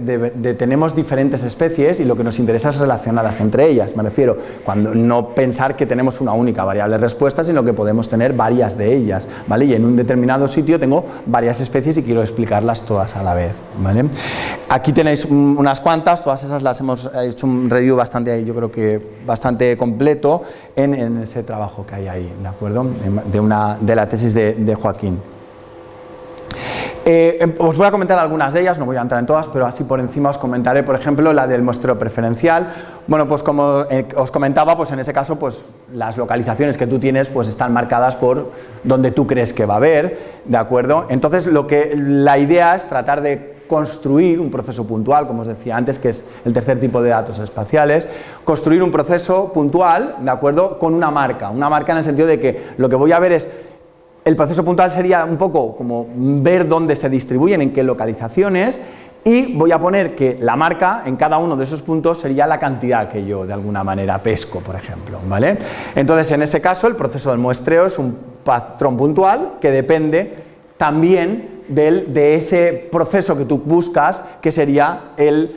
tenemos diferentes especies y lo que nos interesa es relacionarlas entre ellas. Me refiero, cuando no pensar que tenemos una única variable respuesta, sino que podemos tener varias de ellas, ¿vale? Y en un determinado sitio tengo varias especies y quiero explicarlas todas a la vez, ¿vale? Aquí tenéis unas cuantas, todas esas las hemos hecho un review bastante, yo creo que bastante completo en, ese trabajo que hay ahí, ¿de acuerdo? De, una, de la tesis de Joaquín. Eh, em, os voy a comentar algunas de ellas, no voy a entrar en todas, pero así por encima os comentaré, por ejemplo, la del muestreo preferencial. Bueno, pues como eh, os comentaba, pues en ese caso, pues las localizaciones que tú tienes, pues están marcadas por donde tú crees que va a haber, ¿de acuerdo? Entonces, lo que la idea es tratar de construir un proceso puntual, como os decía antes, que es el tercer tipo de datos espaciales, construir un proceso puntual, ¿de acuerdo?, con una marca, una marca en el sentido de que lo que voy a ver es el proceso puntual sería un poco como ver dónde se distribuyen, en qué localizaciones, y voy a poner que la marca en cada uno de esos puntos sería la cantidad que yo de alguna manera pesco, por ejemplo. ¿vale? Entonces, en ese caso, el proceso del muestreo es un patrón puntual que depende también del, de ese proceso que tú buscas, que sería el,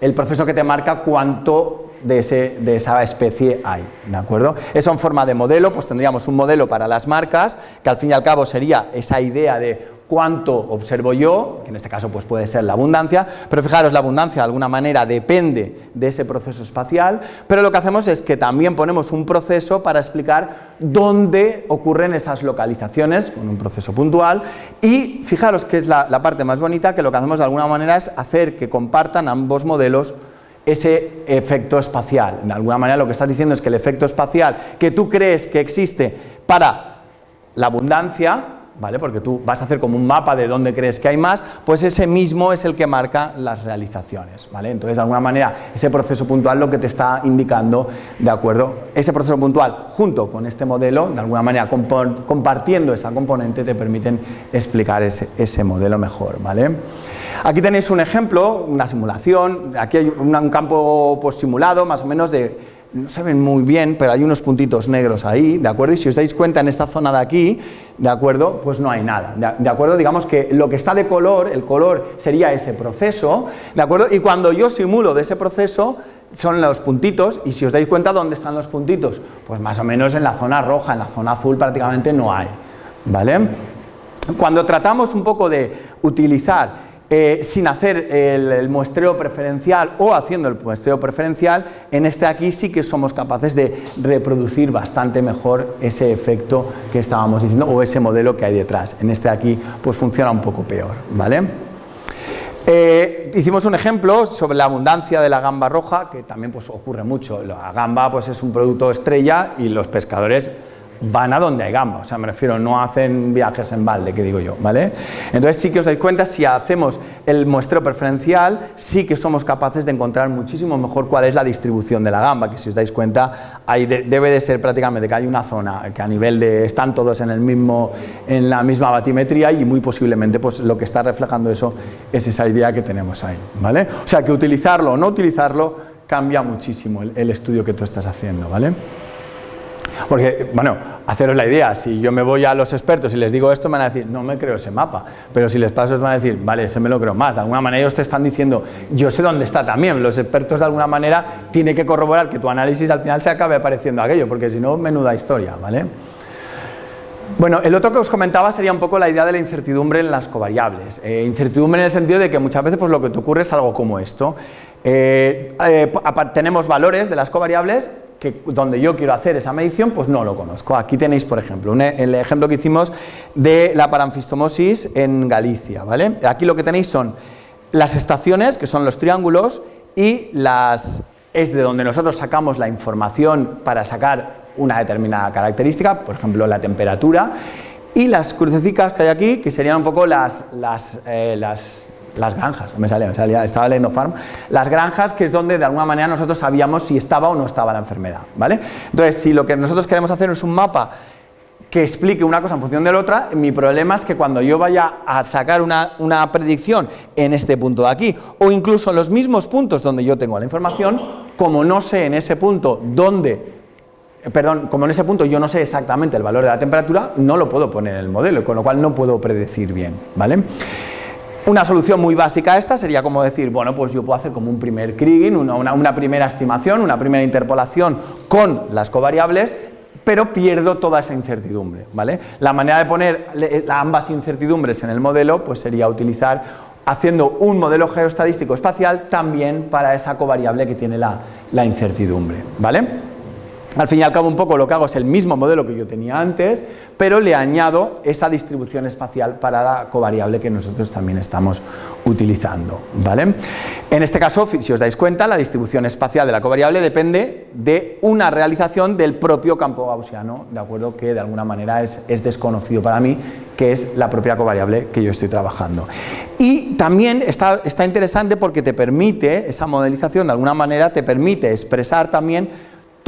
el proceso que te marca cuánto de, esa especie hay, ¿de acuerdo? Eso en forma de modelo, pues tendríamos un modelo para las marcas, que al fin y al cabo sería esa idea de cuánto observo yo, que en este caso pues puede ser la abundancia, pero fijaros, la abundancia de alguna manera depende de ese proceso espacial, pero lo que hacemos es que también ponemos un proceso para explicar dónde ocurren esas localizaciones, con un proceso puntual, y fijaros que es la parte más bonita, que lo que hacemos de alguna manera es hacer que compartan ambos modelos ese efecto espacial. De alguna manera lo que estás diciendo es que el efecto espacial que tú crees que existe para la abundancia, ¿vale? porque tú vas a hacer como un mapa de dónde crees que hay más, pues ese mismo es el que marca las realizaciones. ¿vale? Entonces, de alguna manera, ese proceso puntual lo que te está indicando, ¿de acuerdo? Ese proceso puntual junto con este modelo, de alguna manera compartiendo esa componente, te permiten explicar ese, ese modelo mejor. ¿vale? Aquí tenéis un ejemplo, una simulación, aquí hay un campo pues, simulado más o menos de, no se ven muy bien, pero hay unos puntitos negros ahí, ¿de acuerdo? Y si os dais cuenta en esta zona de aquí, ¿de acuerdo? Pues no hay nada, ¿de acuerdo? Digamos que lo que está de color, el color sería ese proceso, ¿de acuerdo? Y cuando yo simulo de ese proceso, son los puntitos, y si os dais cuenta, ¿dónde están los puntitos? Pues más o menos en la zona roja, en la zona azul prácticamente no hay, ¿vale? Cuando tratamos un poco de utilizar eh, sin hacer el, muestreo preferencial o haciendo el muestreo preferencial, en este aquí sí que somos capaces de reproducir bastante mejor ese efecto que estábamos diciendo o ese modelo que hay detrás. En este aquí pues funciona un poco peor, ¿vale? Eh, hicimos un ejemplo sobre la abundancia de la gamba roja, que también pues, ocurre mucho. La gamba pues, es un producto estrella y los pescadores van a donde hay gamba, o sea, me refiero, no hacen viajes en balde, que digo yo, ¿vale? Entonces sí que os dais cuenta, si hacemos el muestreo preferencial, sí que somos capaces de encontrar muchísimo mejor cuál es la distribución de la gamba, que si os dais cuenta, ahí debe de ser prácticamente que hay una zona que a nivel de, están todos en, el mismo, en la misma batimetría y muy posiblemente pues lo que está reflejando eso es esa idea que tenemos ahí, ¿vale? O sea, que utilizarlo o no utilizarlo cambia muchísimo el, el estudio que tú estás haciendo, ¿vale? Porque, bueno, haceros la idea, si yo me voy a los expertos y les digo esto, me van a decir, no me creo ese mapa. Pero si les paso, van a decir, vale, ese me lo creo más. De alguna manera ellos te están diciendo, yo sé dónde está también. Los expertos, de alguna manera, tienen que corroborar que tu análisis al final se acabe apareciendo aquello, porque si no, menuda historia, ¿vale? Bueno, el otro que os comentaba sería un poco la idea de la incertidumbre en las covariables. Eh, incertidumbre en el sentido de que muchas veces pues, lo que te ocurre es algo como esto. Eh, eh, tenemos valores de las covariables que donde yo quiero hacer esa medición, pues no lo conozco. Aquí tenéis, por ejemplo, el ejemplo que hicimos de la paranfistomosis en Galicia, ¿vale? Aquí lo que tenéis son las estaciones, que son los triángulos, y las es de donde nosotros sacamos la información para sacar una determinada característica, por ejemplo, la temperatura, y las crucecitas que hay aquí, que serían un poco las, las, eh, las las granjas, me salía, me salía, estaba leyendo Farm, las granjas que es donde de alguna manera nosotros sabíamos si estaba o no estaba la enfermedad, ¿vale? Entonces, si lo que nosotros queremos hacer es un mapa que explique una cosa en función de la otra, mi problema es que cuando yo vaya a sacar una, una predicción en este punto de aquí, o incluso en los mismos puntos donde yo tengo la información, como no sé en ese punto dónde perdón, como en ese punto yo no sé exactamente el valor de la temperatura, no lo puedo poner en el modelo, con lo cual no puedo predecir bien, ¿vale? Una solución muy básica a esta sería como decir, bueno, pues yo puedo hacer como un primer Kriging, una, primera estimación, una primera interpolación con las covariables, pero pierdo toda esa incertidumbre, ¿vale? La manera de poner ambas incertidumbres en el modelo, pues sería utilizar haciendo un modelo geoestadístico espacial también para esa covariable que tiene la, la incertidumbre, ¿vale? Al fin y al cabo un poco lo que hago es el mismo modelo que yo tenía antes, pero le añado esa distribución espacial para la covariable que nosotros también estamos utilizando. ¿vale? En este caso, si os dais cuenta, la distribución espacial de la covariable depende de una realización del propio campo gaussiano, de acuerdo que de alguna manera es, es desconocido para mí, que es la propia covariable que yo estoy trabajando. Y también está, está interesante porque te permite, esa modelización de alguna manera te permite expresar también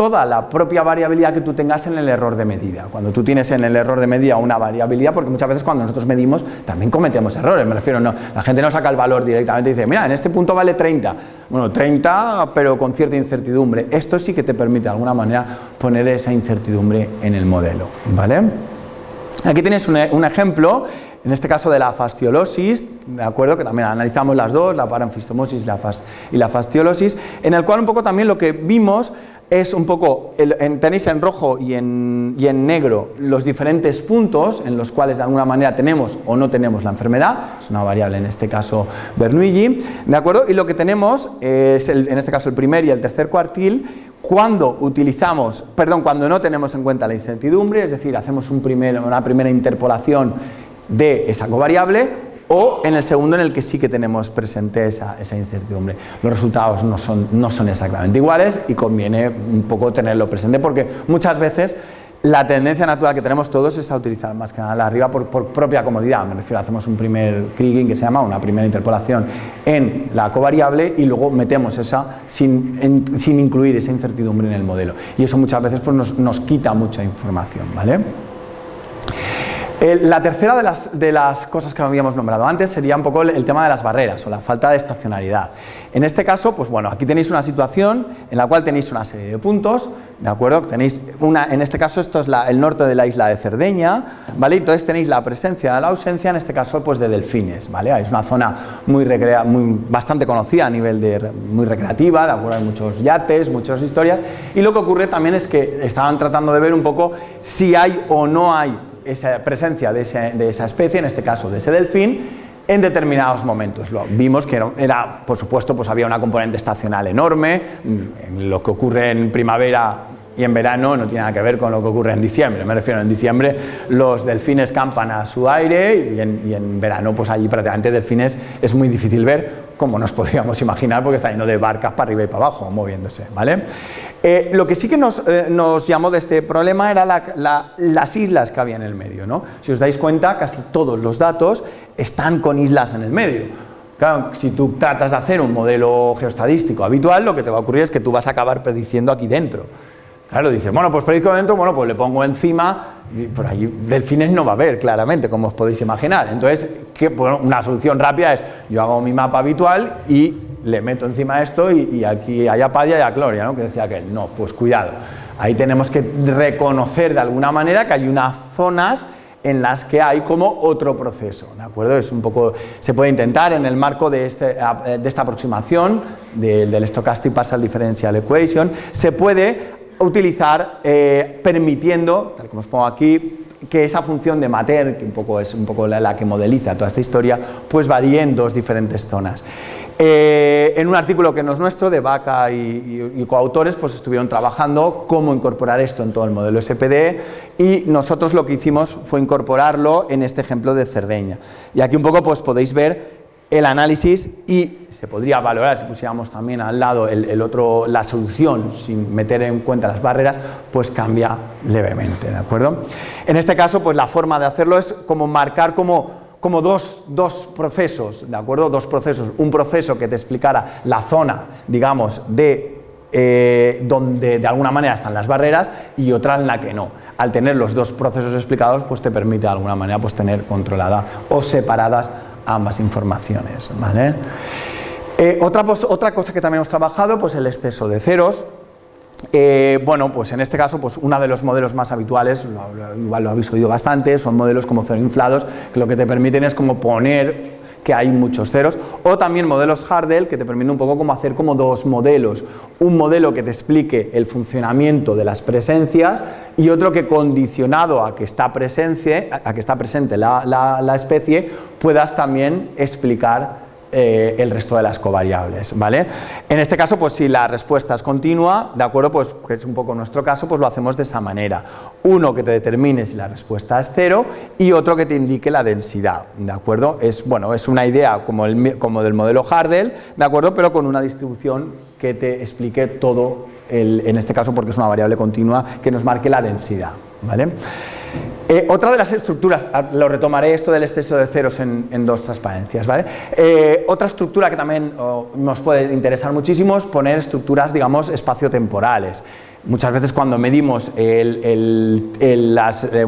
toda la propia variabilidad que tú tengas en el error de medida. Cuando tú tienes en el error de medida una variabilidad, porque muchas veces cuando nosotros medimos también cometemos errores, me refiero, no, la gente no saca el valor directamente y dice, mira, en este punto vale 30, bueno, 30 pero con cierta incertidumbre, esto sí que te permite de alguna manera poner esa incertidumbre en el modelo, ¿vale? Aquí tienes un, un ejemplo en este caso de la fasciolosis, de acuerdo, que también analizamos las dos, la paranfistomosis y la, fasciolosis, en el cual un poco también lo que vimos es un poco, tenéis en rojo y en, negro los diferentes puntos en los cuales de alguna manera tenemos o no tenemos la enfermedad, es una variable en este caso Bernoulli, ¿de acuerdo? Y lo que tenemos es en este caso el primer y el tercer cuartil, cuando utilizamos, perdón, cuando no tenemos en cuenta la incertidumbre, es decir, hacemos una primera interpolación de esa covariable o en el segundo en el que sí que tenemos presente esa, incertidumbre. Los resultados no son, exactamente iguales y conviene un poco tenerlo presente porque muchas veces la tendencia natural que tenemos todos es a utilizar más que nada la arriba por, propia comodidad, me refiero, hacemos un primer Kriging que se llama una primera interpolación en la covariable y luego metemos esa sin, sin incluir esa incertidumbre en el modelo y eso muchas veces pues, nos, nos quita mucha información, ¿vale? La tercera de las, cosas que habíamos nombrado antes sería un poco el, tema de las barreras o la falta de estacionalidad. En este caso, pues bueno, aquí tenéis una situación en la cual tenéis una serie de puntos, ¿de acuerdo? Tenéis una, en este caso esto es el norte de la isla de Cerdeña, ¿vale? Entonces tenéis la presencia la ausencia, en este caso pues de delfines, ¿vale? Es una zona muy, muy bastante conocida a nivel de muy recreativa, ¿de acuerdo? Hay muchos yates, muchas historias, y lo que ocurre también es que estaban tratando de ver un poco si hay o no hay esa presencia de, esa especie, en este caso de ese delfín, en determinados momentos. Lo, vimos que era, por supuesto, pues había una componente estacional enorme, lo que ocurre en primavera y en verano no tiene nada que ver con lo que ocurre en diciembre, me refiero en diciembre los delfines campan a su aire y en, y en verano pues allí prácticamente delfines es muy difícil ver como nos podríamos imaginar porque está lleno de barcas para arriba y para abajo moviéndose, ¿vale? Eh, lo que sí que nos, eh, nos, llamó de este problema era las islas que había en el medio. ¿no? Si os dais cuenta, casi todos los datos están con islas en el medio. Claro, si tú tratas de hacer un modelo geostadístico habitual, lo que te va a ocurrir es que tú vas a acabar prediciendo aquí dentro. Claro, dices, bueno, pues predicto dentro, bueno, pues le pongo encima, por ahí delfines no va a haber, claramente, como os podéis imaginar. Entonces, una solución rápida es, yo hago mi mapa habitual y le meto encima esto y, aquí hay apadia y a gloria, ¿no? Que decía que no, pues cuidado. Ahí tenemos que reconocer de alguna manera que hay unas zonas en las que hay como otro proceso, ¿de acuerdo? Es un poco, se puede intentar en el marco de, este, esta aproximación del Stochastic Partial Differential Equation, se puede utilizar eh, permitiendo, tal como os pongo aquí, que esa función de Mater, que un poco es un poco la, que modeliza toda esta historia, pues varíe en dos diferentes zonas. Eh, en un artículo que no es nuestro, de Vaca y, coautores, pues estuvieron trabajando cómo incorporar esto en todo el modelo SPD y nosotros lo que hicimos fue incorporarlo en este ejemplo de Cerdeña. Y aquí un poco pues podéis ver el análisis y se podría valorar si pusiéramos también al lado el, otro, la solución sin meter en cuenta las barreras, pues cambia levemente, ¿de acuerdo? En este caso, pues la forma de hacerlo es como marcar como, como dos, dos procesos, ¿de acuerdo? Dos procesos, un proceso que te explicara la zona, digamos, de eh, donde de alguna manera están las barreras y otra en la que no. Al tener los dos procesos explicados, pues te permite de alguna manera pues tener controlada o separadas ambas informaciones, ¿vale? Eh, otra, otra, cosa que también hemos trabajado, pues el exceso de ceros. Eh, bueno, pues en este caso, pues uno de los modelos más habituales, igual lo habéis oído bastante, son modelos como cero inflados, que lo que te permiten es como poner que hay muchos ceros, o también modelos Hardel que te permiten un poco como hacer como dos modelos, un modelo que te explique el funcionamiento de las presencias y otro que condicionado a que está, a que está presente la especie, puedas también explicar eh, el resto de las covariables, ¿vale? En este caso, pues si la respuesta es continua, ¿de acuerdo? Pues que es un poco nuestro caso, pues lo hacemos de esa manera. Uno que te determine si la respuesta es cero y otro que te indique la densidad, ¿de acuerdo? Es, bueno, es una idea como, el, del modelo Hardel, ¿de acuerdo? Pero con una distribución que te explique todo, el, en este caso porque es una variable continua, que nos marque la densidad, ¿vale? Eh, otra de las estructuras, ah, lo retomaré esto del exceso de ceros en, dos transparencias, ¿vale? Eh, otra estructura que también nos puede interesar muchísimo es poner estructuras, digamos, espaciotemporales. Muchas veces cuando medimos eh,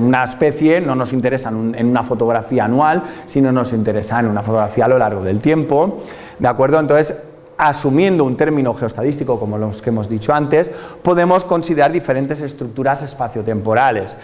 una especie no nos interesa en una fotografía anual, sino nos interesa en una fotografía a lo largo del tiempo, ¿de acuerdo? Entonces, asumiendo un término geostadístico como los que hemos dicho antes, podemos considerar diferentes estructuras espaciotemporales.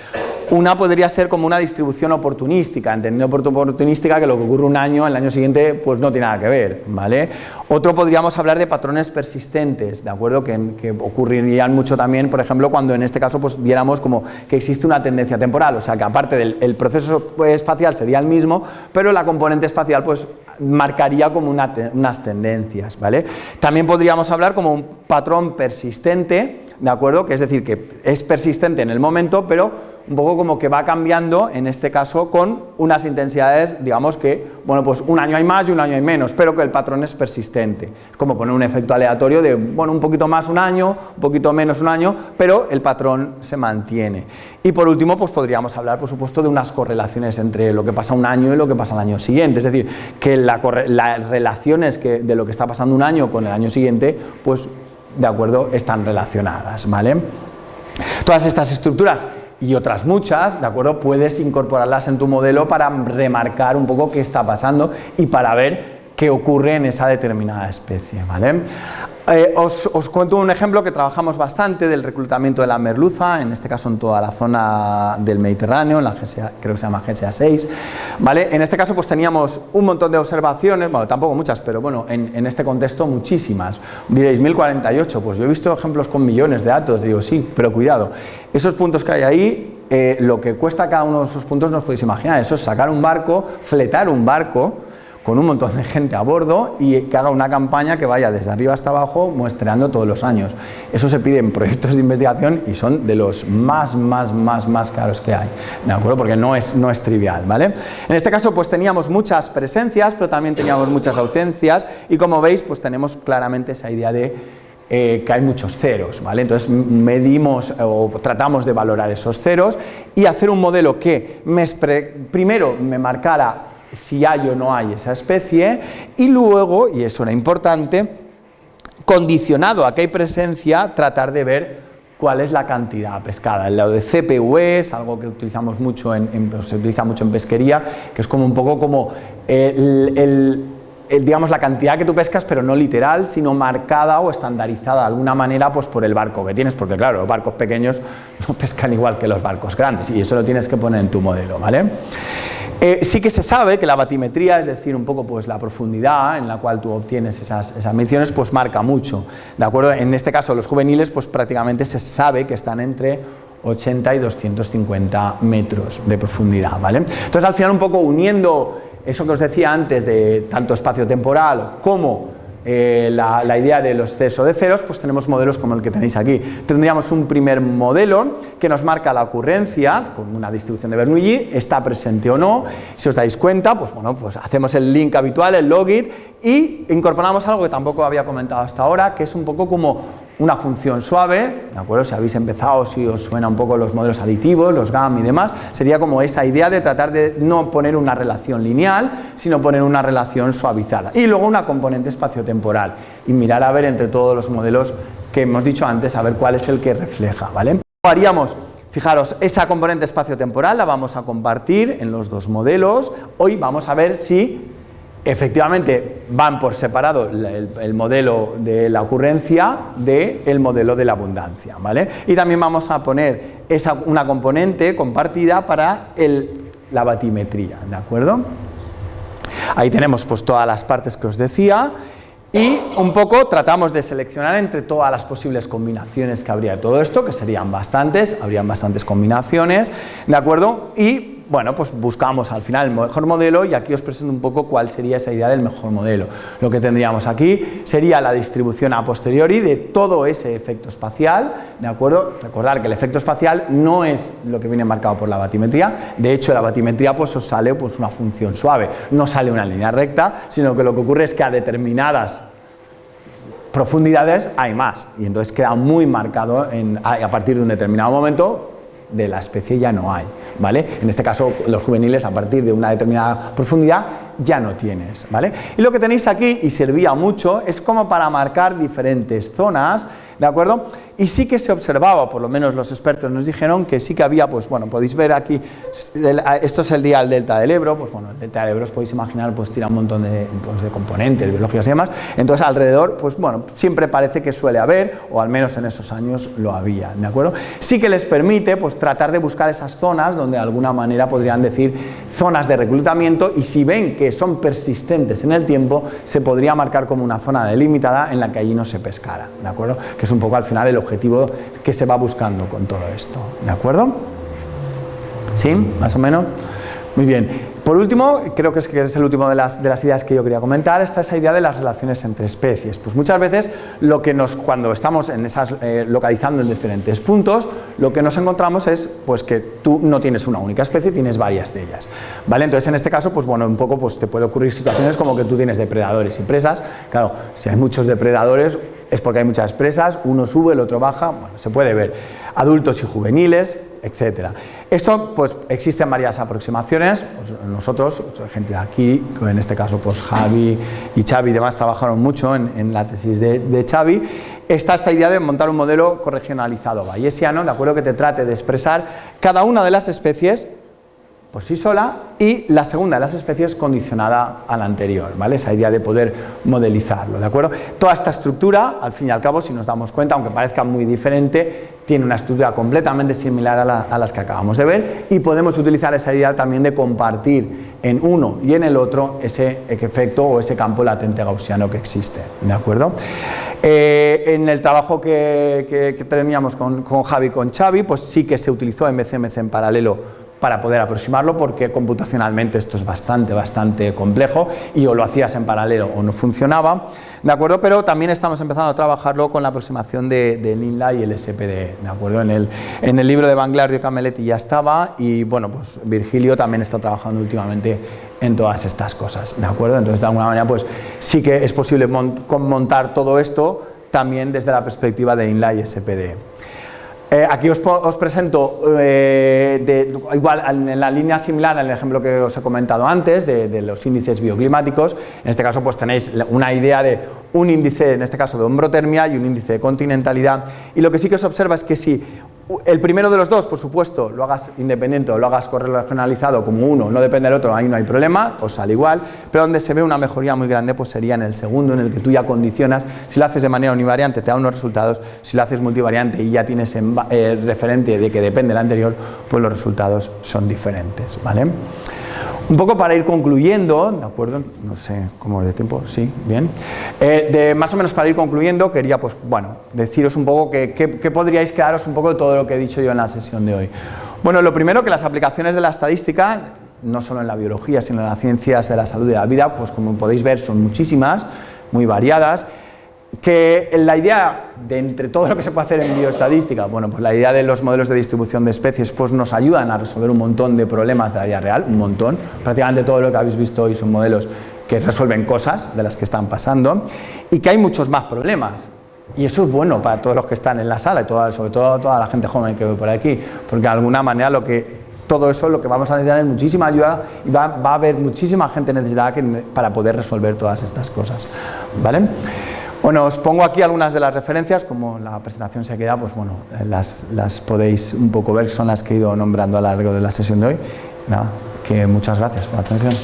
Una podría ser como una distribución oportunística, entendiendo por oportunística que lo que ocurre un año, el año siguiente, pues no tiene nada que ver, ¿vale? Otro podríamos hablar de patrones persistentes, ¿de acuerdo? Que, ocurrirían mucho también, por ejemplo, cuando en este caso pues diéramos como que existe una tendencia temporal, o sea que aparte del proceso espacial sería el mismo, pero la componente espacial pues marcaría como unas tendencias, ¿vale? También podríamos hablar como un patrón persistente, ¿de acuerdo? Que es decir, que es persistente en el momento, pero un poco como que va cambiando, en este caso, con unas intensidades, digamos que, bueno, pues un año hay más y un año hay menos, pero que el patrón es persistente. Es como poner un efecto aleatorio de, bueno, un poquito más un año, un poquito menos un año, pero el patrón se mantiene. Y por último, pues podríamos hablar, por supuesto, de unas correlaciones entre lo que pasa un año y lo que pasa el año siguiente. Es decir, que las relaciones de lo que está pasando un año con el año siguiente, pues, de acuerdo, están relacionadas, ¿vale? Todas estas estructuras y otras muchas, ¿de acuerdo? Puedes incorporarlas en tu modelo para remarcar un poco qué está pasando y para ver qué ocurre en esa determinada especie, ¿vale? Eh, os, cuento un ejemplo que trabajamos bastante del reclutamiento de la merluza, en este caso en toda la zona del Mediterráneo, en la creo que se llama GSA 6. ¿vale? En este caso pues teníamos un montón de observaciones, bueno, tampoco muchas, pero bueno, en, este contexto muchísimas. Diréis, 1048, pues yo he visto ejemplos con millones de datos, digo, sí, pero cuidado, esos puntos que hay ahí, eh, lo que cuesta cada uno de esos puntos no os podéis imaginar, eso es sacar un barco, fletar un barco, con un montón de gente a bordo y que haga una campaña que vaya desde arriba hasta abajo muestreando todos los años. Eso se pide en proyectos de investigación y son de los más, más, más, más caros que hay, ¿de acuerdo? Porque no es, no es trivial, ¿vale? En este caso pues teníamos muchas presencias, pero también teníamos muchas ausencias y como veis pues tenemos claramente esa idea de eh, que hay muchos ceros, ¿vale? Entonces medimos o tratamos de valorar esos ceros y hacer un modelo que me primero me marcara si hay o no hay esa especie y luego, y eso era importante, condicionado a que hay presencia, tratar de ver cuál es la cantidad pescada. El lado de CPUE es algo que utilizamos mucho en, se utiliza mucho en pesquería, que es como un poco como el, digamos la cantidad que tú pescas, pero no literal, sino marcada o estandarizada de alguna manera pues por el barco que tienes, porque claro, los barcos pequeños no pescan igual que los barcos grandes y eso lo tienes que poner en tu modelo, ¿vale? Eh, sí que se sabe que la batimetría, es decir, un poco pues la profundidad en la cual tú obtienes esas, esas mediciones, pues marca mucho, ¿de acuerdo? En este caso los juveniles, pues prácticamente se sabe que están entre 80 y 250 metros de profundidad, ¿vale? Entonces al final un poco uniendo eso que os decía antes de tanto espacio temporal como eh, la, idea del exceso de ceros, pues tenemos modelos como el que tenéis aquí. Tendríamos un primer modelo que nos marca la ocurrencia con una distribución de Bernoulli, está presente o no. Si os dais cuenta, pues bueno, pues hacemos el link habitual, el logit, y incorporamos algo que tampoco había comentado hasta ahora, que es un poco como una función suave, ¿de acuerdo? Si habéis empezado, si os suena un poco los modelos aditivos, los GAM y demás, sería como esa idea de tratar de no poner una relación lineal, sino poner una relación suavizada. Y luego una componente espaciotemporal y mirar a ver entre todos los modelos que hemos dicho antes, a ver cuál es el que refleja, ¿vale? Haríamos Fijaros, esa componente espaciotemporal la vamos a compartir en los dos modelos. Hoy vamos a ver si efectivamente van por separado el, modelo de la ocurrencia del modelo de la abundancia, ¿vale? Y también vamos a poner esa, una componente compartida para la batimetría, ¿de acuerdo? Ahí tenemos pues todas las partes que os decía y un poco tratamos de seleccionar entre todas las posibles combinaciones que habría de todo esto, que serían bastantes, habrían bastantes combinaciones, ¿de acuerdo? Y bueno, pues buscamos al final el mejor modelo y aquí os presento un poco cuál sería esa idea del mejor modelo. Lo que tendríamos aquí sería la distribución a posteriori de todo ese efecto espacial, ¿de acuerdo? Recordar que el efecto espacial no es lo que viene marcado por la batimetría, de hecho la batimetría pues os sale pues una función suave, no sale una línea recta, sino que lo que ocurre es que a determinadas profundidades hay más y entonces queda muy marcado a partir de un determinado momento de la especie ya no hay, ¿vale? En este caso los juveniles a partir de una determinada profundidad ya no tienes, ¿vale? Y lo que tenéis aquí, y servía mucho, es como para marcar diferentes zonas ¿de acuerdo? Y sí que se observaba, por lo menos los expertos nos dijeron que sí que había, pues bueno, podéis ver aquí, esto es el día del delta del Ebro, pues bueno, el delta del Ebro os podéis imaginar, pues tira un montón de, pues, de componentes biológicos y demás, entonces alrededor, pues bueno, siempre parece que suele haber, o al menos en esos años lo había, ¿de acuerdo? Sí que les permite, pues tratar de buscar esas zonas donde de alguna manera podrían decir zonas de reclutamiento y si ven que son persistentes en el tiempo, se podría marcar como una zona delimitada en la que allí no se pescara, ¿de acuerdo? Que un poco al final el objetivo que se va buscando con todo esto, ¿de acuerdo? ¿Sí? ¿Más o menos? Muy bien. Por último, creo que es, que es el último de las, de las, ideas que yo quería comentar, está esa idea de las relaciones entre especies. Pues muchas veces lo que nos, cuando estamos en esas, eh, localizando en diferentes puntos, lo que nos encontramos es pues, que tú no tienes una única especie, tienes varias de ellas. ¿vale? Entonces en este caso, pues bueno, un poco pues, te puede ocurrir situaciones como que tú tienes depredadores y presas. Claro, si hay muchos depredadores, es porque hay muchas presas, uno sube, el otro baja, bueno, se puede ver, adultos y juveniles, etcétera. Esto, pues, existen varias aproximaciones, pues, nosotros, gente de aquí, en este caso, pues Javi y Xavi y demás trabajaron mucho en, la tesis de, de, Xavi, está esta idea de montar un modelo corregionalizado. Bayesiano, de acuerdo que te trate de expresar cada una de las especies por sí sola y la segunda de las especies condicionada a la anterior, ¿vale? Esa idea de poder modelizarlo, ¿de acuerdo? Toda esta estructura, al fin y al cabo, si nos damos cuenta, aunque parezca muy diferente, tiene una estructura completamente similar a, las que acabamos de ver y podemos utilizar esa idea también de compartir en uno y en el otro ese efecto o ese campo latente gaussiano que existe, ¿de acuerdo? Eh, en el trabajo que, teníamos con, con Javi y con Xavi, pues sí que se utilizó MCMC en paralelo para poder aproximarlo porque computacionalmente esto es bastante, bastante complejo y o lo hacías en paralelo o no funcionaba, ¿de acuerdo? Pero también estamos empezando a trabajarlo con la aproximación de, de INLA y el SPD, ¿de acuerdo? En el, en el libro de Banglario Cameletti ya estaba y bueno, pues Virgilio también está trabajando últimamente en todas estas cosas, ¿de acuerdo? Entonces de alguna manera pues sí que es posible montar todo esto también desde la perspectiva de INLA y SPD. Eh, aquí os, presento, eh, igual en la línea similar al ejemplo que os he comentado antes, de, los índices bioclimáticos, en este caso pues tenéis una idea de un índice, en este caso de hombrotermia y un índice de continentalidad, y lo que sí que se observa es que si el primero de los dos, por supuesto, lo hagas independiente o lo hagas correlacionalizado como uno, no depende del otro, ahí no hay problema, os sale igual, pero donde se ve una mejoría muy grande pues sería en el segundo, en el que tú ya condicionas, si lo haces de manera univariante te da unos resultados, si lo haces multivariante y ya tienes eh, referente de que depende del anterior, pues los resultados son diferentes, ¿vale? Un poco para ir concluyendo, ¿de acuerdo? No sé cómo de tiempo, sí, bien. Eh, de, más o menos para ir concluyendo, quería, pues, bueno, deciros un poco que, podríais quedaros un poco de todo lo que he dicho yo en la sesión de hoy. Bueno, lo primero que las aplicaciones de la estadística, no solo en la biología, sino en las ciencias de la salud y de la vida, pues como podéis ver son muchísimas, muy variadas, que la idea de entre todo lo que se puede hacer en bioestadística, bueno, pues la idea de los modelos de distribución de especies pues nos ayudan a resolver un montón de problemas de la vida real, un montón, prácticamente todo lo que habéis visto hoy son modelos que resuelven cosas de las que están pasando y que hay muchos más problemas y eso es bueno para todos los que están en la sala y sobre todo toda la gente joven que ve por aquí, porque de alguna manera lo que todo eso lo que vamos a necesitar es muchísima ayuda y va, va a haber muchísima gente necesitada para poder resolver todas estas cosas, ¿vale? Bueno, os pongo aquí algunas de las referencias, como la presentación se queda, pues bueno, las, podéis un poco ver, son las que he ido nombrando a lo largo de la sesión de hoy. Nada, que muchas gracias por la atención.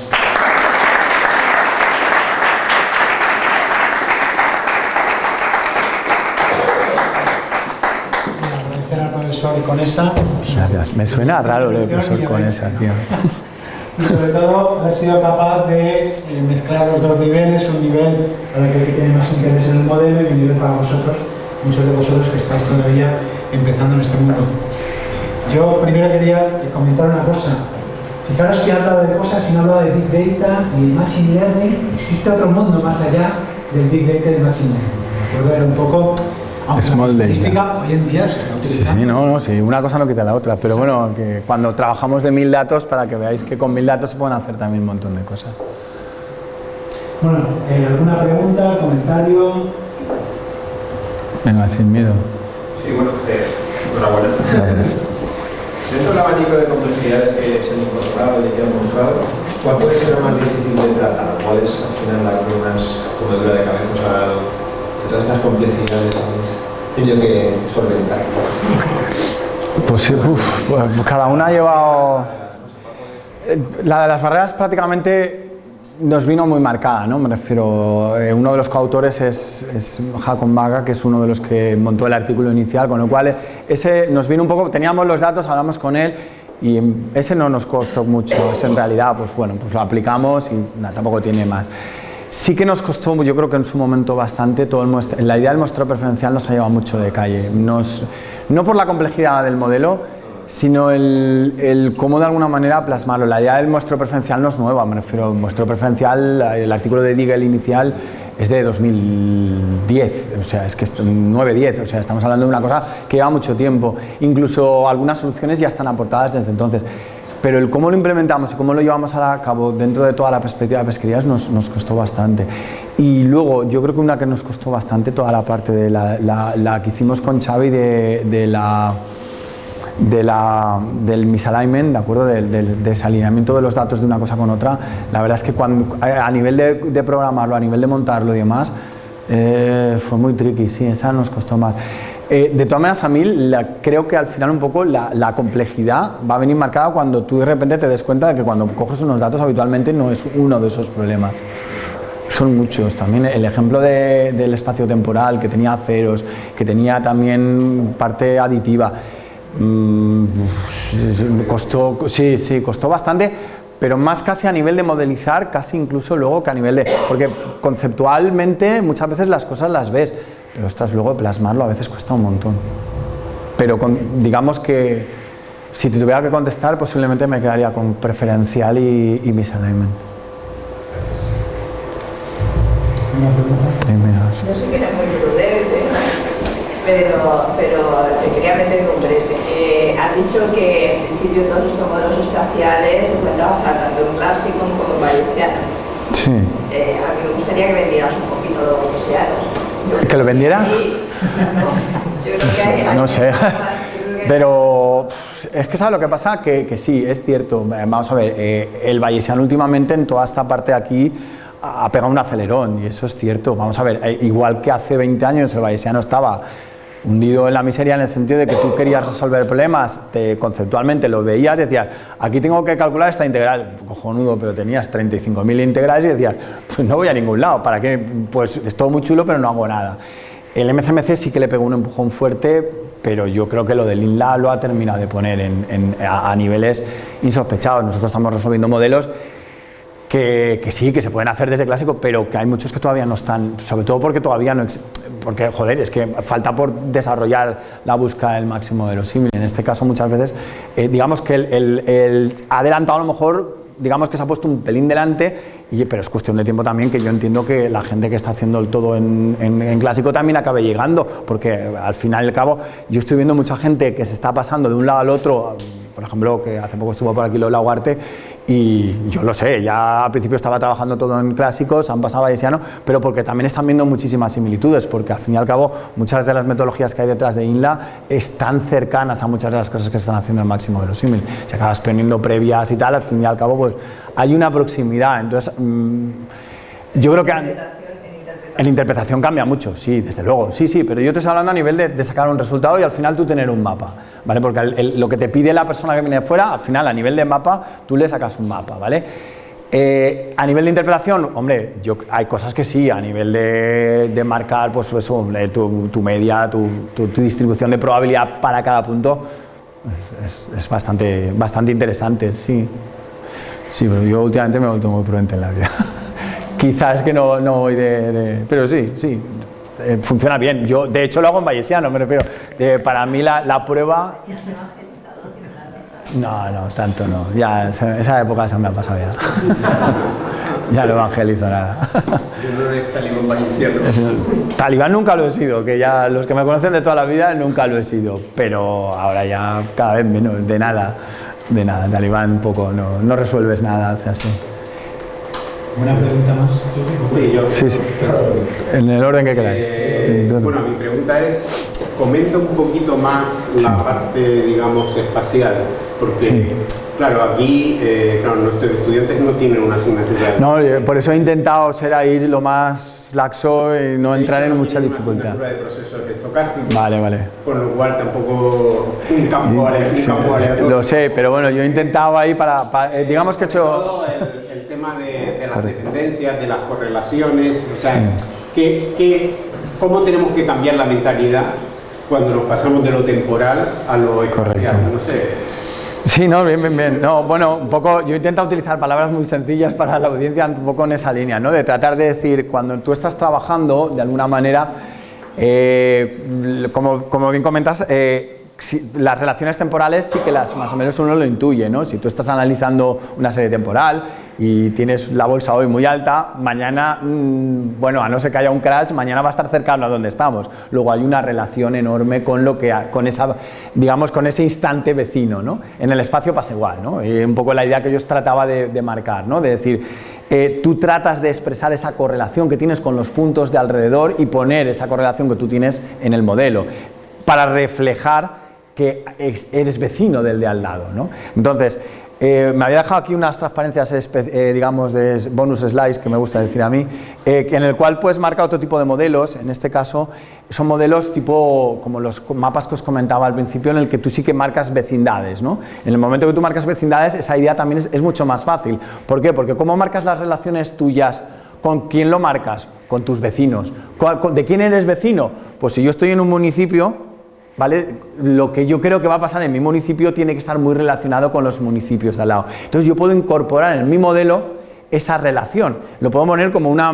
Agradecer al profesor Conesa. Gracias, me suena raro lo de profesor Conesa, tío y sobre todo haber sido capaz de eh, mezclar los dos niveles, un nivel para aquel que tiene más interés en el modelo y un nivel para vosotros, muchos de vosotros que estáis todavía empezando en este mundo. Yo primero quería comentar una cosa. Fijaros si he hablado de cosas y no he hablado de Big Data y Machine Learning. Existe otro mundo más allá del Big Data y del Machine Learning. Era un poco Small la estadística hoy en día se está utilizando. Sí, sí, no, no, sí, una cosa no quita la otra, pero bueno, que cuando trabajamos de mil datos, para que veáis que con mil datos se pueden hacer también un montón de cosas. Bueno, eh, ¿alguna pregunta, comentario? Venga, sin miedo. Sí, bueno, eh, enhorabuena. Gracias. Dentro del abanico de complejidades que se han incorporado y que han mostrado, ¿cuál puede ser lo más difícil de tratar? ¿Cuál es al final las más comedura de cabeza o todas estas complejidades tenido que solventar? Pues, cada una ha llevado... La de las barreras prácticamente nos vino muy marcada, ¿no? Me refiero, eh, uno de los coautores es, es Jacob Maga, que es uno de los que montó el artículo inicial, con lo cual ese nos vino un poco, teníamos los datos, hablamos con él y ese no nos costó mucho, ese en realidad, pues bueno, pues lo aplicamos y tampoco tiene más. Sí que nos costó, yo creo que en su momento bastante, todo el la idea del muestreo preferencial nos ha llevado mucho de calle. no por la complejidad del modelo, sino el, cómo de alguna manera plasmarlo. La idea del muestreo preferencial no es nueva, me refiero al muestreo preferencial, el artículo de Digel inicial es de 2010, o sea, es que es 9-10, o sea, estamos hablando de una cosa que lleva mucho tiempo. Incluso algunas soluciones ya están aportadas desde entonces pero el cómo lo implementamos y cómo lo llevamos a cabo dentro de toda la perspectiva de pesquerías nos, nos costó bastante. Y luego, yo creo que una que nos costó bastante, toda la parte de la, la, que hicimos con Xavi de, de la de la, del misalignment, ¿de acuerdo? Del, desalineamiento de los datos de una cosa con otra, la verdad es que cuando, a nivel de, de programarlo, a nivel de montarlo y demás, eh, fue muy tricky, sí, esa nos costó más. Eh, de todas maneras, a mí creo que al final un poco la, complejidad va a venir marcada cuando tú de repente te des cuenta de que cuando coges unos datos habitualmente no es uno de esos problemas. Son muchos. También el ejemplo del espacio temporal, que tenía ceros, que tenía también parte aditiva. Mm, costó, sí, sí, costó bastante, pero más casi a nivel de modelizar, casi incluso luego que a nivel de... Porque conceptualmente muchas veces las cosas las ves, pero estás luego plasmarlo a veces cuesta un montón. Pero digamos que si te tuviera que contestar, posiblemente me quedaría con preferencial y, y misalignment. No sé que era muy prudente, pero, pero te quería meter brete. Eh, has dicho que en principio todos estos modelos espaciales se pueden trabajar tanto en clásico como en bayesiano. Sí. Eh, a mí me gustaría que me dieras un poquito los bayesianos. ¿Que lo vendiera? No sé. Pero es que ¿sabes lo que pasa? Que, que sí, es cierto. Vamos a ver, eh, el Vallesiano últimamente en toda esta parte de aquí ha pegado un acelerón y eso es cierto. Vamos a ver, eh, igual que hace 20 años el Vallesiano estaba hundido en la miseria en el sentido de que tú querías resolver problemas, te, conceptualmente lo veías y decías, aquí tengo que calcular esta integral, cojonudo, pero tenías 35.000 integrales y decías, pues no voy a ningún lado, ¿para qué? Pues es todo muy chulo, pero no hago nada. El MCMC sí que le pegó un empujón fuerte, pero yo creo que lo del INLA lo ha terminado de poner a, niveles insospechados. Nosotros estamos resolviendo modelos que, sí, que se pueden hacer desde clásico, pero que hay muchos que todavía no están, sobre todo porque todavía no, porque joder, es que falta por desarrollar la búsqueda del máximo de los símiles. En este caso muchas veces, eh, digamos que el, ha adelantado a lo mejor, digamos que se ha puesto un pelín delante, y, pero es cuestión de tiempo también que yo entiendo que la gente que está haciendo el todo en, en, clásico también acabe llegando, porque al final y al cabo yo estoy viendo mucha gente que se está pasando de un lado al otro, por ejemplo, que hace poco estuvo por aquí Lola Huarte, y yo lo sé, ya al principio estaba trabajando todo en clásicos, han pasado a Bayesiano, pero porque también están viendo muchísimas similitudes, porque al fin y al cabo muchas de las metodologías que hay detrás de INLA están cercanas a muchas de las cosas que están haciendo el máximo de los símil. Si acabas poniendo previas y tal, al fin y al cabo pues hay una proximidad. Entonces, mmm, yo creo que... En interpretación cambia mucho, sí, desde luego, sí, sí, pero yo te estoy hablando a nivel de, sacar un resultado y al final tú tener un mapa. ¿vale? Porque lo que te pide la persona que viene de fuera, al final, a nivel de mapa, tú le sacas un mapa, ¿vale? Eh, a nivel de interpretación, hombre, yo, hay cosas que sí, a nivel de, marcar pues eso, tu, media, tu, distribución de probabilidad para cada punto, es, bastante, bastante interesante, sí. Sí, pero yo últimamente me he vuelto muy prudente en la vida. Quizás que no, no voy de, Pero sí, sí, eh, funciona bien. Yo, de hecho, lo hago en Bayesiano, me refiero. Eh, para mí la, la, prueba... No, no, tanto no. Ya, esa época se me ha pasado ya. ya no evangelizo nada. Yo no eres talibán bayesiano. Talibán nunca lo he sido, que ya los que me conocen de toda la vida nunca lo he sido, pero ahora ya cada vez menos, de nada, de nada. Talibán un poco, no, no resuelves nada, hace así. ¿Una pregunta más? Sí, yo. Sí, sí. En el orden que queráis. Eh, bueno, mi pregunta es, comenta un poquito más la parte, digamos, espacial, porque, claro, aquí, eh, claro, nuestros estudiantes no tienen una asignatura. No, eh, por eso he intentado ser ahí lo más laxo y no entrar en mucha dificultad. de procesos estocásticos, vale, vale. Con lo cual tampoco un campo, aleatorio. Lo sé, pero bueno, yo he intentado ahí para, para digamos que he hecho de, las dependencias, de las correlaciones, o sea, cómo tenemos que cambiar la mentalidad cuando nos pasamos de lo temporal a lo espacial? No sé. Sí, no, bien, bien, bien. No, bueno, un poco, yo intento utilizar palabras muy sencillas para la audiencia, un poco en esa línea, ¿no? De tratar de decir, cuando tú estás trabajando, de alguna manera, eh, como, como, bien comentas, eh, las relaciones temporales sí que las más o menos uno lo intuye, ¿no? Si tú estás analizando una serie temporal y tienes la bolsa hoy muy alta, mañana, mm, bueno, a no ser que haya un crash, mañana va a estar cercano a donde estamos. Luego hay una relación enorme con lo que, con esa, digamos, con ese instante vecino, ¿no? En el espacio pasa igual, ¿no? Y un poco la idea que yo trataba de, marcar, ¿no? De decir, eh, tú tratas de expresar esa correlación que tienes con los puntos de alrededor y poner esa correlación que tú tienes en el modelo para reflejar que eres vecino del de al lado. ¿no? Entonces, eh, me había dejado aquí unas transparencias, eh, digamos, de bonus slides, que me gusta decir a mí, eh, en el cual puedes marcar otro tipo de modelos, en este caso son modelos tipo, como los mapas que os comentaba al principio, en el que tú sí que marcas vecindades, ¿no? En el momento que tú marcas vecindades, esa idea también es, es mucho más fácil. ¿Por qué? Porque ¿cómo marcas las relaciones tuyas? ¿Con quién lo marcas? Con tus vecinos. ¿De quién eres vecino? Pues si yo estoy en un municipio, ¿vale? Lo que yo creo que va a pasar en mi municipio tiene que estar muy relacionado con los municipios de al lado. Entonces yo puedo incorporar en mi modelo esa relación. Lo puedo poner como una,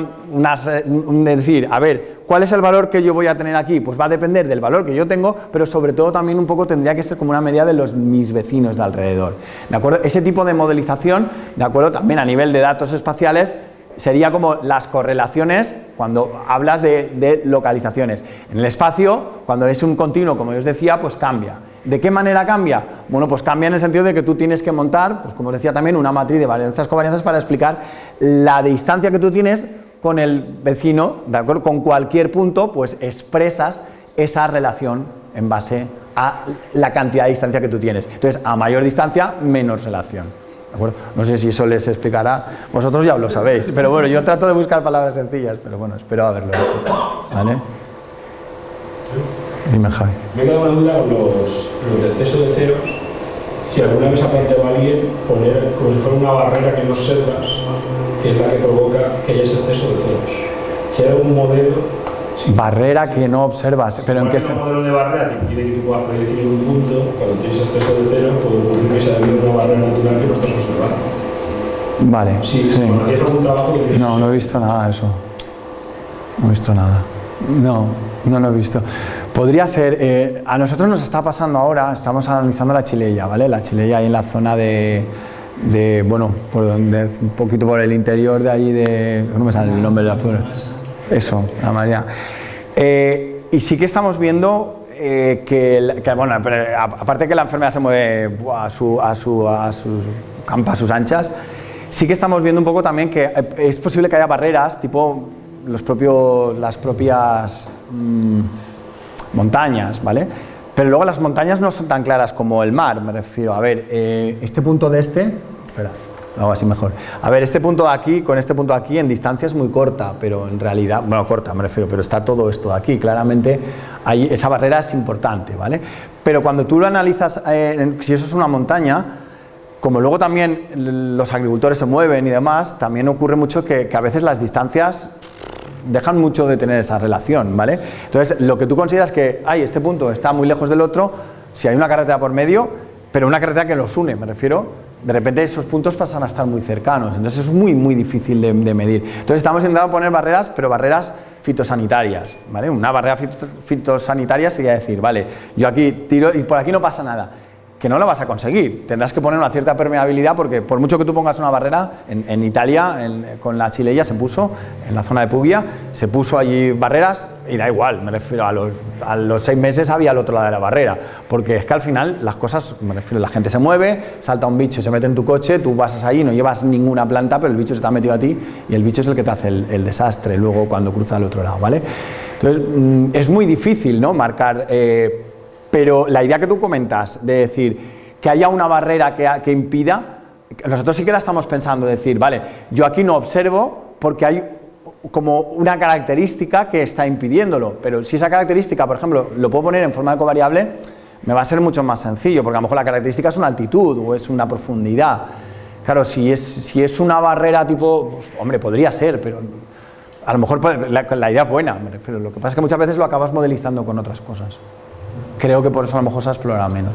decir, a ver, ¿cuál es el valor que yo voy a tener aquí? Pues va a depender del valor que yo tengo, pero sobre todo también un poco tendría que ser como una medida de los mis vecinos de alrededor. ¿De acuerdo? Ese tipo de modelización, ¿de acuerdo? También a nivel de datos espaciales, sería como las correlaciones cuando hablas de, localizaciones. En el espacio, cuando es un continuo, como yo os decía, pues cambia. ¿De qué manera cambia? Bueno, pues cambia en el sentido de que tú tienes que montar, pues como decía también, una matriz de varianzas covarianzas para explicar la distancia que tú tienes con el vecino, ¿de acuerdo? Con cualquier punto, pues expresas esa relación en base a la cantidad de distancia que tú tienes. Entonces, a mayor distancia, menos relación. ¿De acuerdo? No sé si eso les explicará, vosotros ya lo sabéis, pero bueno, yo trato de buscar palabras sencillas, pero bueno, espero haberlo hecho. ¿Vale? Dime, Javi. Me queda una duda con los, los excesos de ceros. Si alguna vez ha planteado alguien poner como si fuera una barrera que no observas, que es la que provoca que haya ese exceso de ceros. Si hay algún modelo Barrera que no observas, pero en qué se... modelo de barrera que impide que tú puedas predecir en un punto, cuando tienes exceso de ceros, puede ocurrir que sea debido una barrera natural que no estás observando. Vale, sí. sí. algún trabajo que No, no he visto nada de eso. No he visto nada. No, no lo he visto. Podría ser, eh, a nosotros nos está pasando ahora, estamos analizando la chileya, ¿vale? La chileya ahí en la zona de, de bueno, por donde, un poquito por el interior de allí de, no me sale el nombre de la puebla. Eso, la María. Eh, y sí que estamos viendo eh, que, bueno, aparte que la enfermedad se mueve a su, a su, a sus campas, a sus anchas, sí que estamos viendo un poco también que es posible que haya barreras, tipo los propios, las propias... Mm, montañas, ¿vale? Pero luego las montañas no son tan claras como el mar, me refiero. A ver, eh, este punto de este, espera, hago así mejor. A ver, este punto de aquí con este punto de aquí en distancia es muy corta, pero en realidad, bueno, corta me refiero, pero está todo esto de aquí, claramente ahí, esa barrera es importante, ¿vale? Pero cuando tú lo analizas, eh, si eso es una montaña, como luego también los agricultores se mueven y demás, también ocurre mucho que, que a veces las distancias dejan mucho de tener esa relación, ¿vale? Entonces, lo que tú consideras que, ay, este punto está muy lejos del otro, si hay una carretera por medio, pero una carretera que los une, me refiero, de repente esos puntos pasan a estar muy cercanos, entonces es muy, muy difícil de, medir. Entonces estamos intentando poner barreras, pero barreras fitosanitarias, ¿vale? Una barrera fitosanitaria sería decir, vale, yo aquí tiro y por aquí no pasa nada que no lo vas a conseguir. Tendrás que poner una cierta permeabilidad porque por mucho que tú pongas una barrera, en, Italia con la chileya se puso, en la zona de Puglia, se puso allí barreras y da igual, me refiero a los, seis meses había al otro lado de la barrera, porque es que al final las cosas, me refiero, la gente se mueve, salta un bicho, se mete en tu coche, tú pasas ahí, no llevas ninguna planta, pero el bicho se te ha metido a ti y el bicho es el que te hace el, desastre luego cuando cruza al otro lado, ¿vale? Entonces, mm, es muy difícil, ¿no?, marcar... Eh, pero la idea que tú comentas de decir que haya una barrera que, impida, nosotros sí que la estamos pensando, decir, vale, yo aquí no observo porque hay como una característica que está impidiéndolo, pero si esa característica, por ejemplo, lo puedo poner en forma de covariable, me va a ser mucho más sencillo, porque a lo mejor la característica es una altitud o es una profundidad. Claro, si es, si es una barrera tipo, pues, hombre, podría ser, pero a lo mejor la, idea es buena, me. Lo que pasa es que muchas veces lo acabas modelizando con otras cosas creo que por eso a lo mejor se ha explorado menos.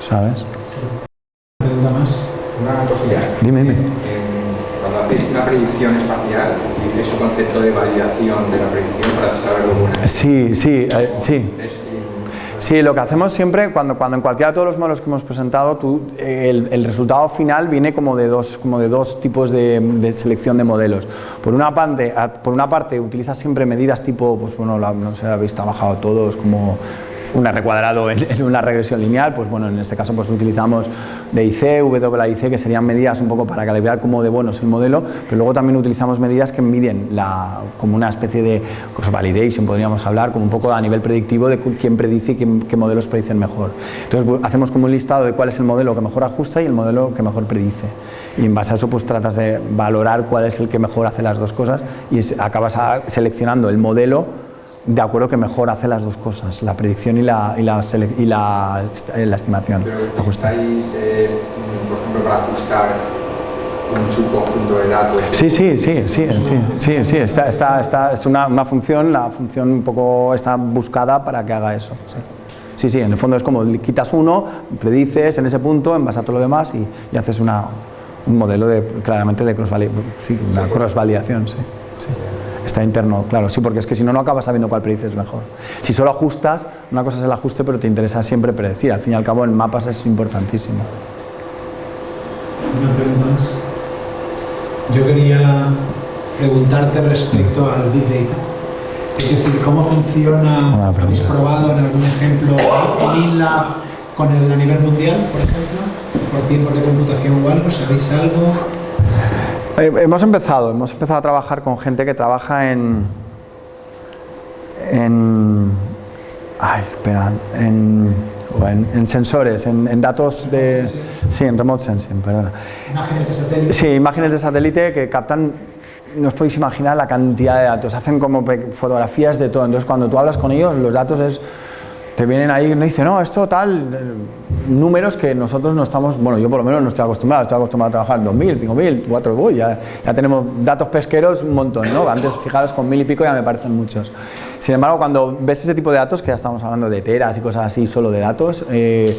¿Sabes? ¿Pregunta más? Una cosilla. Dime, dime. Cuando hacéis una predicción espacial, ¿es un concepto de validación de la predicción para saber cómo Sí, sí, eh, sí. Sí, lo que hacemos siempre, cuando, cuando en cualquiera de todos los modelos que hemos presentado, tú, el, resultado final viene como de dos, como de dos tipos de, selección de modelos. Por una, parte, por una parte, utilizas siempre medidas tipo, pues bueno, no sé, habéis trabajado todos, como un R cuadrado en, una regresión lineal, pues bueno, en este caso pues utilizamos DIC, WIC, que serían medidas un poco para calibrar cómo de bueno es el modelo, pero luego también utilizamos medidas que miden la, como una especie de cross validation, podríamos hablar, como un poco a nivel predictivo de quién predice y qué, modelos predicen mejor. Entonces pues, hacemos como un listado de cuál es el modelo que mejor ajusta y el modelo que mejor predice. Y en base a eso pues tratas de valorar cuál es el que mejor hace las dos cosas y acabas seleccionando el modelo de acuerdo que mejor hace las dos cosas, la predicción y la, y la, y la, eh, la estimación. Pero estáis, eh, por ejemplo, para ajustar un subconjunto de datos. Sí, sí, sí, sí, sí, sí, sí, está, está, está, es una, una, función, la función un poco está buscada para que haga eso. Sí. Sí, sí, en el fondo es como quitas uno, predices en ese punto, en base a todo lo demás y, y haces una, un modelo de, claramente de cross, sí, una cross validación. Sí, sí. Está interno, claro, sí, porque es que si no, no acabas sabiendo cuál predices mejor. Si solo ajustas, una cosa es el ajuste, pero te interesa siempre predecir. Al fin y al cabo, en mapas es importantísimo. Una pregunta más. Yo quería preguntarte respecto al Big Data. Es decir, ¿cómo funciona? ¿Habéis probado en algún ejemplo en INLAB con el a nivel mundial, por ejemplo? ¿Por tiempos de computación o algo? ¿Sabéis algo? Hemos empezado, hemos empezado a trabajar con gente que trabaja en, en, ay, espera, en, o en- en sensores, en, en datos de, sí, en remote sensing, perdona. Imágenes de satélite. Sí, imágenes de satélite que captan, no os podéis imaginar la cantidad de datos, hacen como fotografías de todo, entonces cuando tú hablas con ellos, los datos es, te vienen ahí, no dice, no, esto tal, números que nosotros no estamos, bueno, yo por lo menos no estoy acostumbrado, estoy acostumbrado a trabajar 2.000, 5.000, 4, uy, ya, ya tenemos datos pesqueros un montón, ¿no? Antes, fijaros, con mil y pico ya me parecen muchos. Sin embargo, cuando ves ese tipo de datos, que ya estamos hablando de teras y cosas así, solo de datos, eh,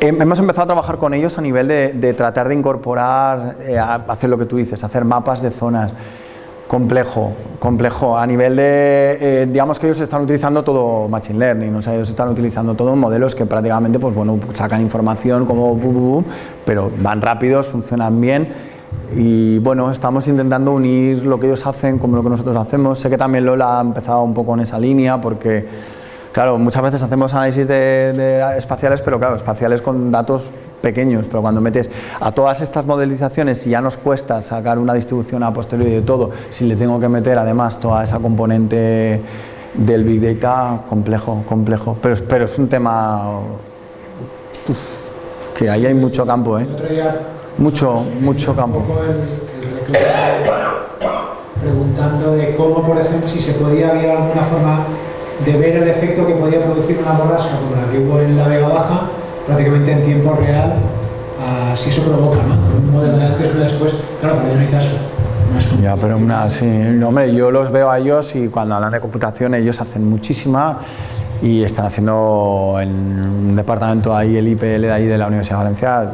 Hem- Hemos empezado a trabajar con ellos a nivel de, de tratar de incorporar, eh, hacer lo que tú dices, hacer mapas de zonas. Complejo, complejo. A nivel de, eh, digamos que ellos están utilizando todo Machine Learning, o sea, ellos están utilizando todos modelos que prácticamente, pues bueno, sacan información como, pero van rápidos, funcionan bien. Y bueno, estamos intentando unir lo que ellos hacen con lo que nosotros hacemos. Sé que también Lola ha empezado un poco en esa línea porque Claro, muchas veces hacemos análisis de espaciales, pero claro, espaciales con datos pequeños, pero cuando metes a todas estas modelizaciones y ya nos cuesta sacar una distribución a posteriori de todo, si le tengo que meter además toda esa componente del Big Data, complejo, complejo. Pero, pero es un tema que ahí hay mucho campo, ¿eh? Mucho, mucho campo. preguntando de cómo, por ejemplo, si se podía haber alguna forma de ver el efecto que podía producir una borrasca como la que hubo en la Vega Baja, prácticamente en tiempo real, si eso provoca, ¿no? Un modelo de antes, uno después, claro, para ello necesitas unas Ya, pero una, no, hombre, yo los veo a ellos y cuando hablan de computación ellos hacen muchísima y están haciendo en un departamento ahí, el IPL de ahí de la Universidad de Valencia,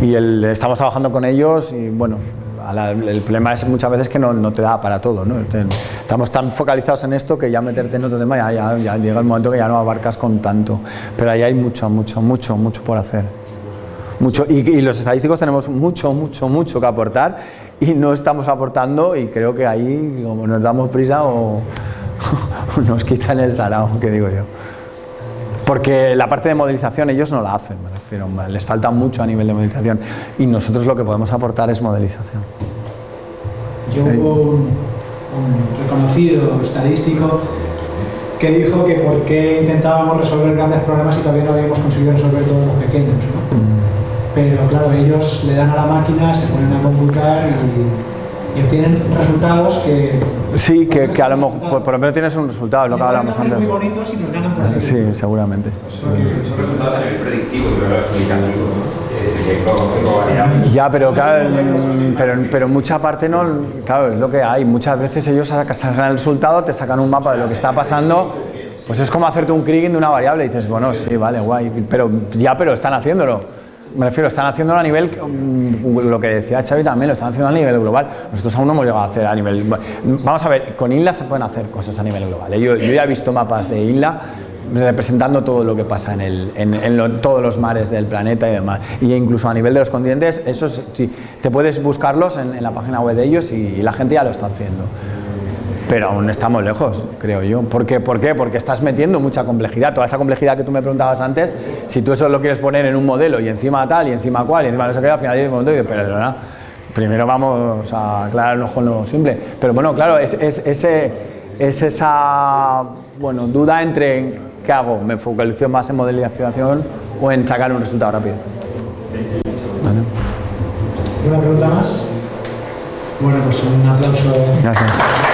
y estamos trabajando con ellos y bueno, a la- el problema es muchas veces que no, no te da para todo, ¿no? Estamos tan focalizados en esto que ya meterte en otro tema ya, ya, ya llega el momento que ya no abarcas con tanto, pero ahí hay mucho, mucho, mucho, mucho por hacer. Mucho, y, y los estadísticos tenemos mucho, mucho, mucho que aportar y no estamos aportando y creo que ahí como nos damos prisa o nos quitan el sarao, que digo yo. Porque la parte de modelización ellos no la hacen, me refiero, les falta mucho a nivel de modelización y nosotros lo que podemos aportar es modelización. Yo hubo un, un reconocido estadístico que dijo que por qué intentábamos resolver grandes problemas y todavía no habíamos conseguido resolver todos los pequeños. ¿no? Pero claro, ellos le dan a la máquina, se ponen a computar y, y obtienen resultados que... Sí, que, que a lo mejor, por, por lo menos tienes un resultado, es lo que hacer antes. muy bonitos y nos ganan por ahí. Sí, seguramente. Son resultados a nivel predictivo, que lo covariables. Ya, pero claro, pero, pero mucha parte no, claro, es lo que hay. Muchas veces ellos saca- sacan el resultado, te sacan un mapa de lo que está pasando, pues es como hacerte un kriging de una variable y dices, bueno, sí, vale, guay, pero ya, pero están haciéndolo. Me refiero, están haciéndolo a nivel, mm, lo que decía Xavi también, lo están haciendo a nivel global. Nosotros aún no hemos llegado a hacer a nivel... Vamos a ver, con INLA se pueden hacer cosas a nivel global. ¿eh? Yo, yo ya he visto mapas de INLA representando todo lo que pasa en, el, en, todos los mares del planeta y demás. Y incluso a nivel de los continentes, eso es- sí, te puedes buscarlos en, en la página web de ellos y, y la gente ya lo está haciendo. Pero aún estamos lejos, creo yo. ¿Por qué? ¿Por qué? Porque estás metiendo mucha complejidad. Toda esa complejidad que tú me preguntabas antes, si tú eso lo quieres poner en un modelo y encima tal, y encima cual, y encima no sé qué, al final llega un momento y dices, pero no, primero vamos a aclararnos con lo simple. Pero bueno, claro, es, es, ese, es esa bueno, duda entre qué hago, me focalizo más en modelización o en sacar un resultado rápido. Vale. ¿Una pregunta más? Bueno, pues un aplauso. Gracias.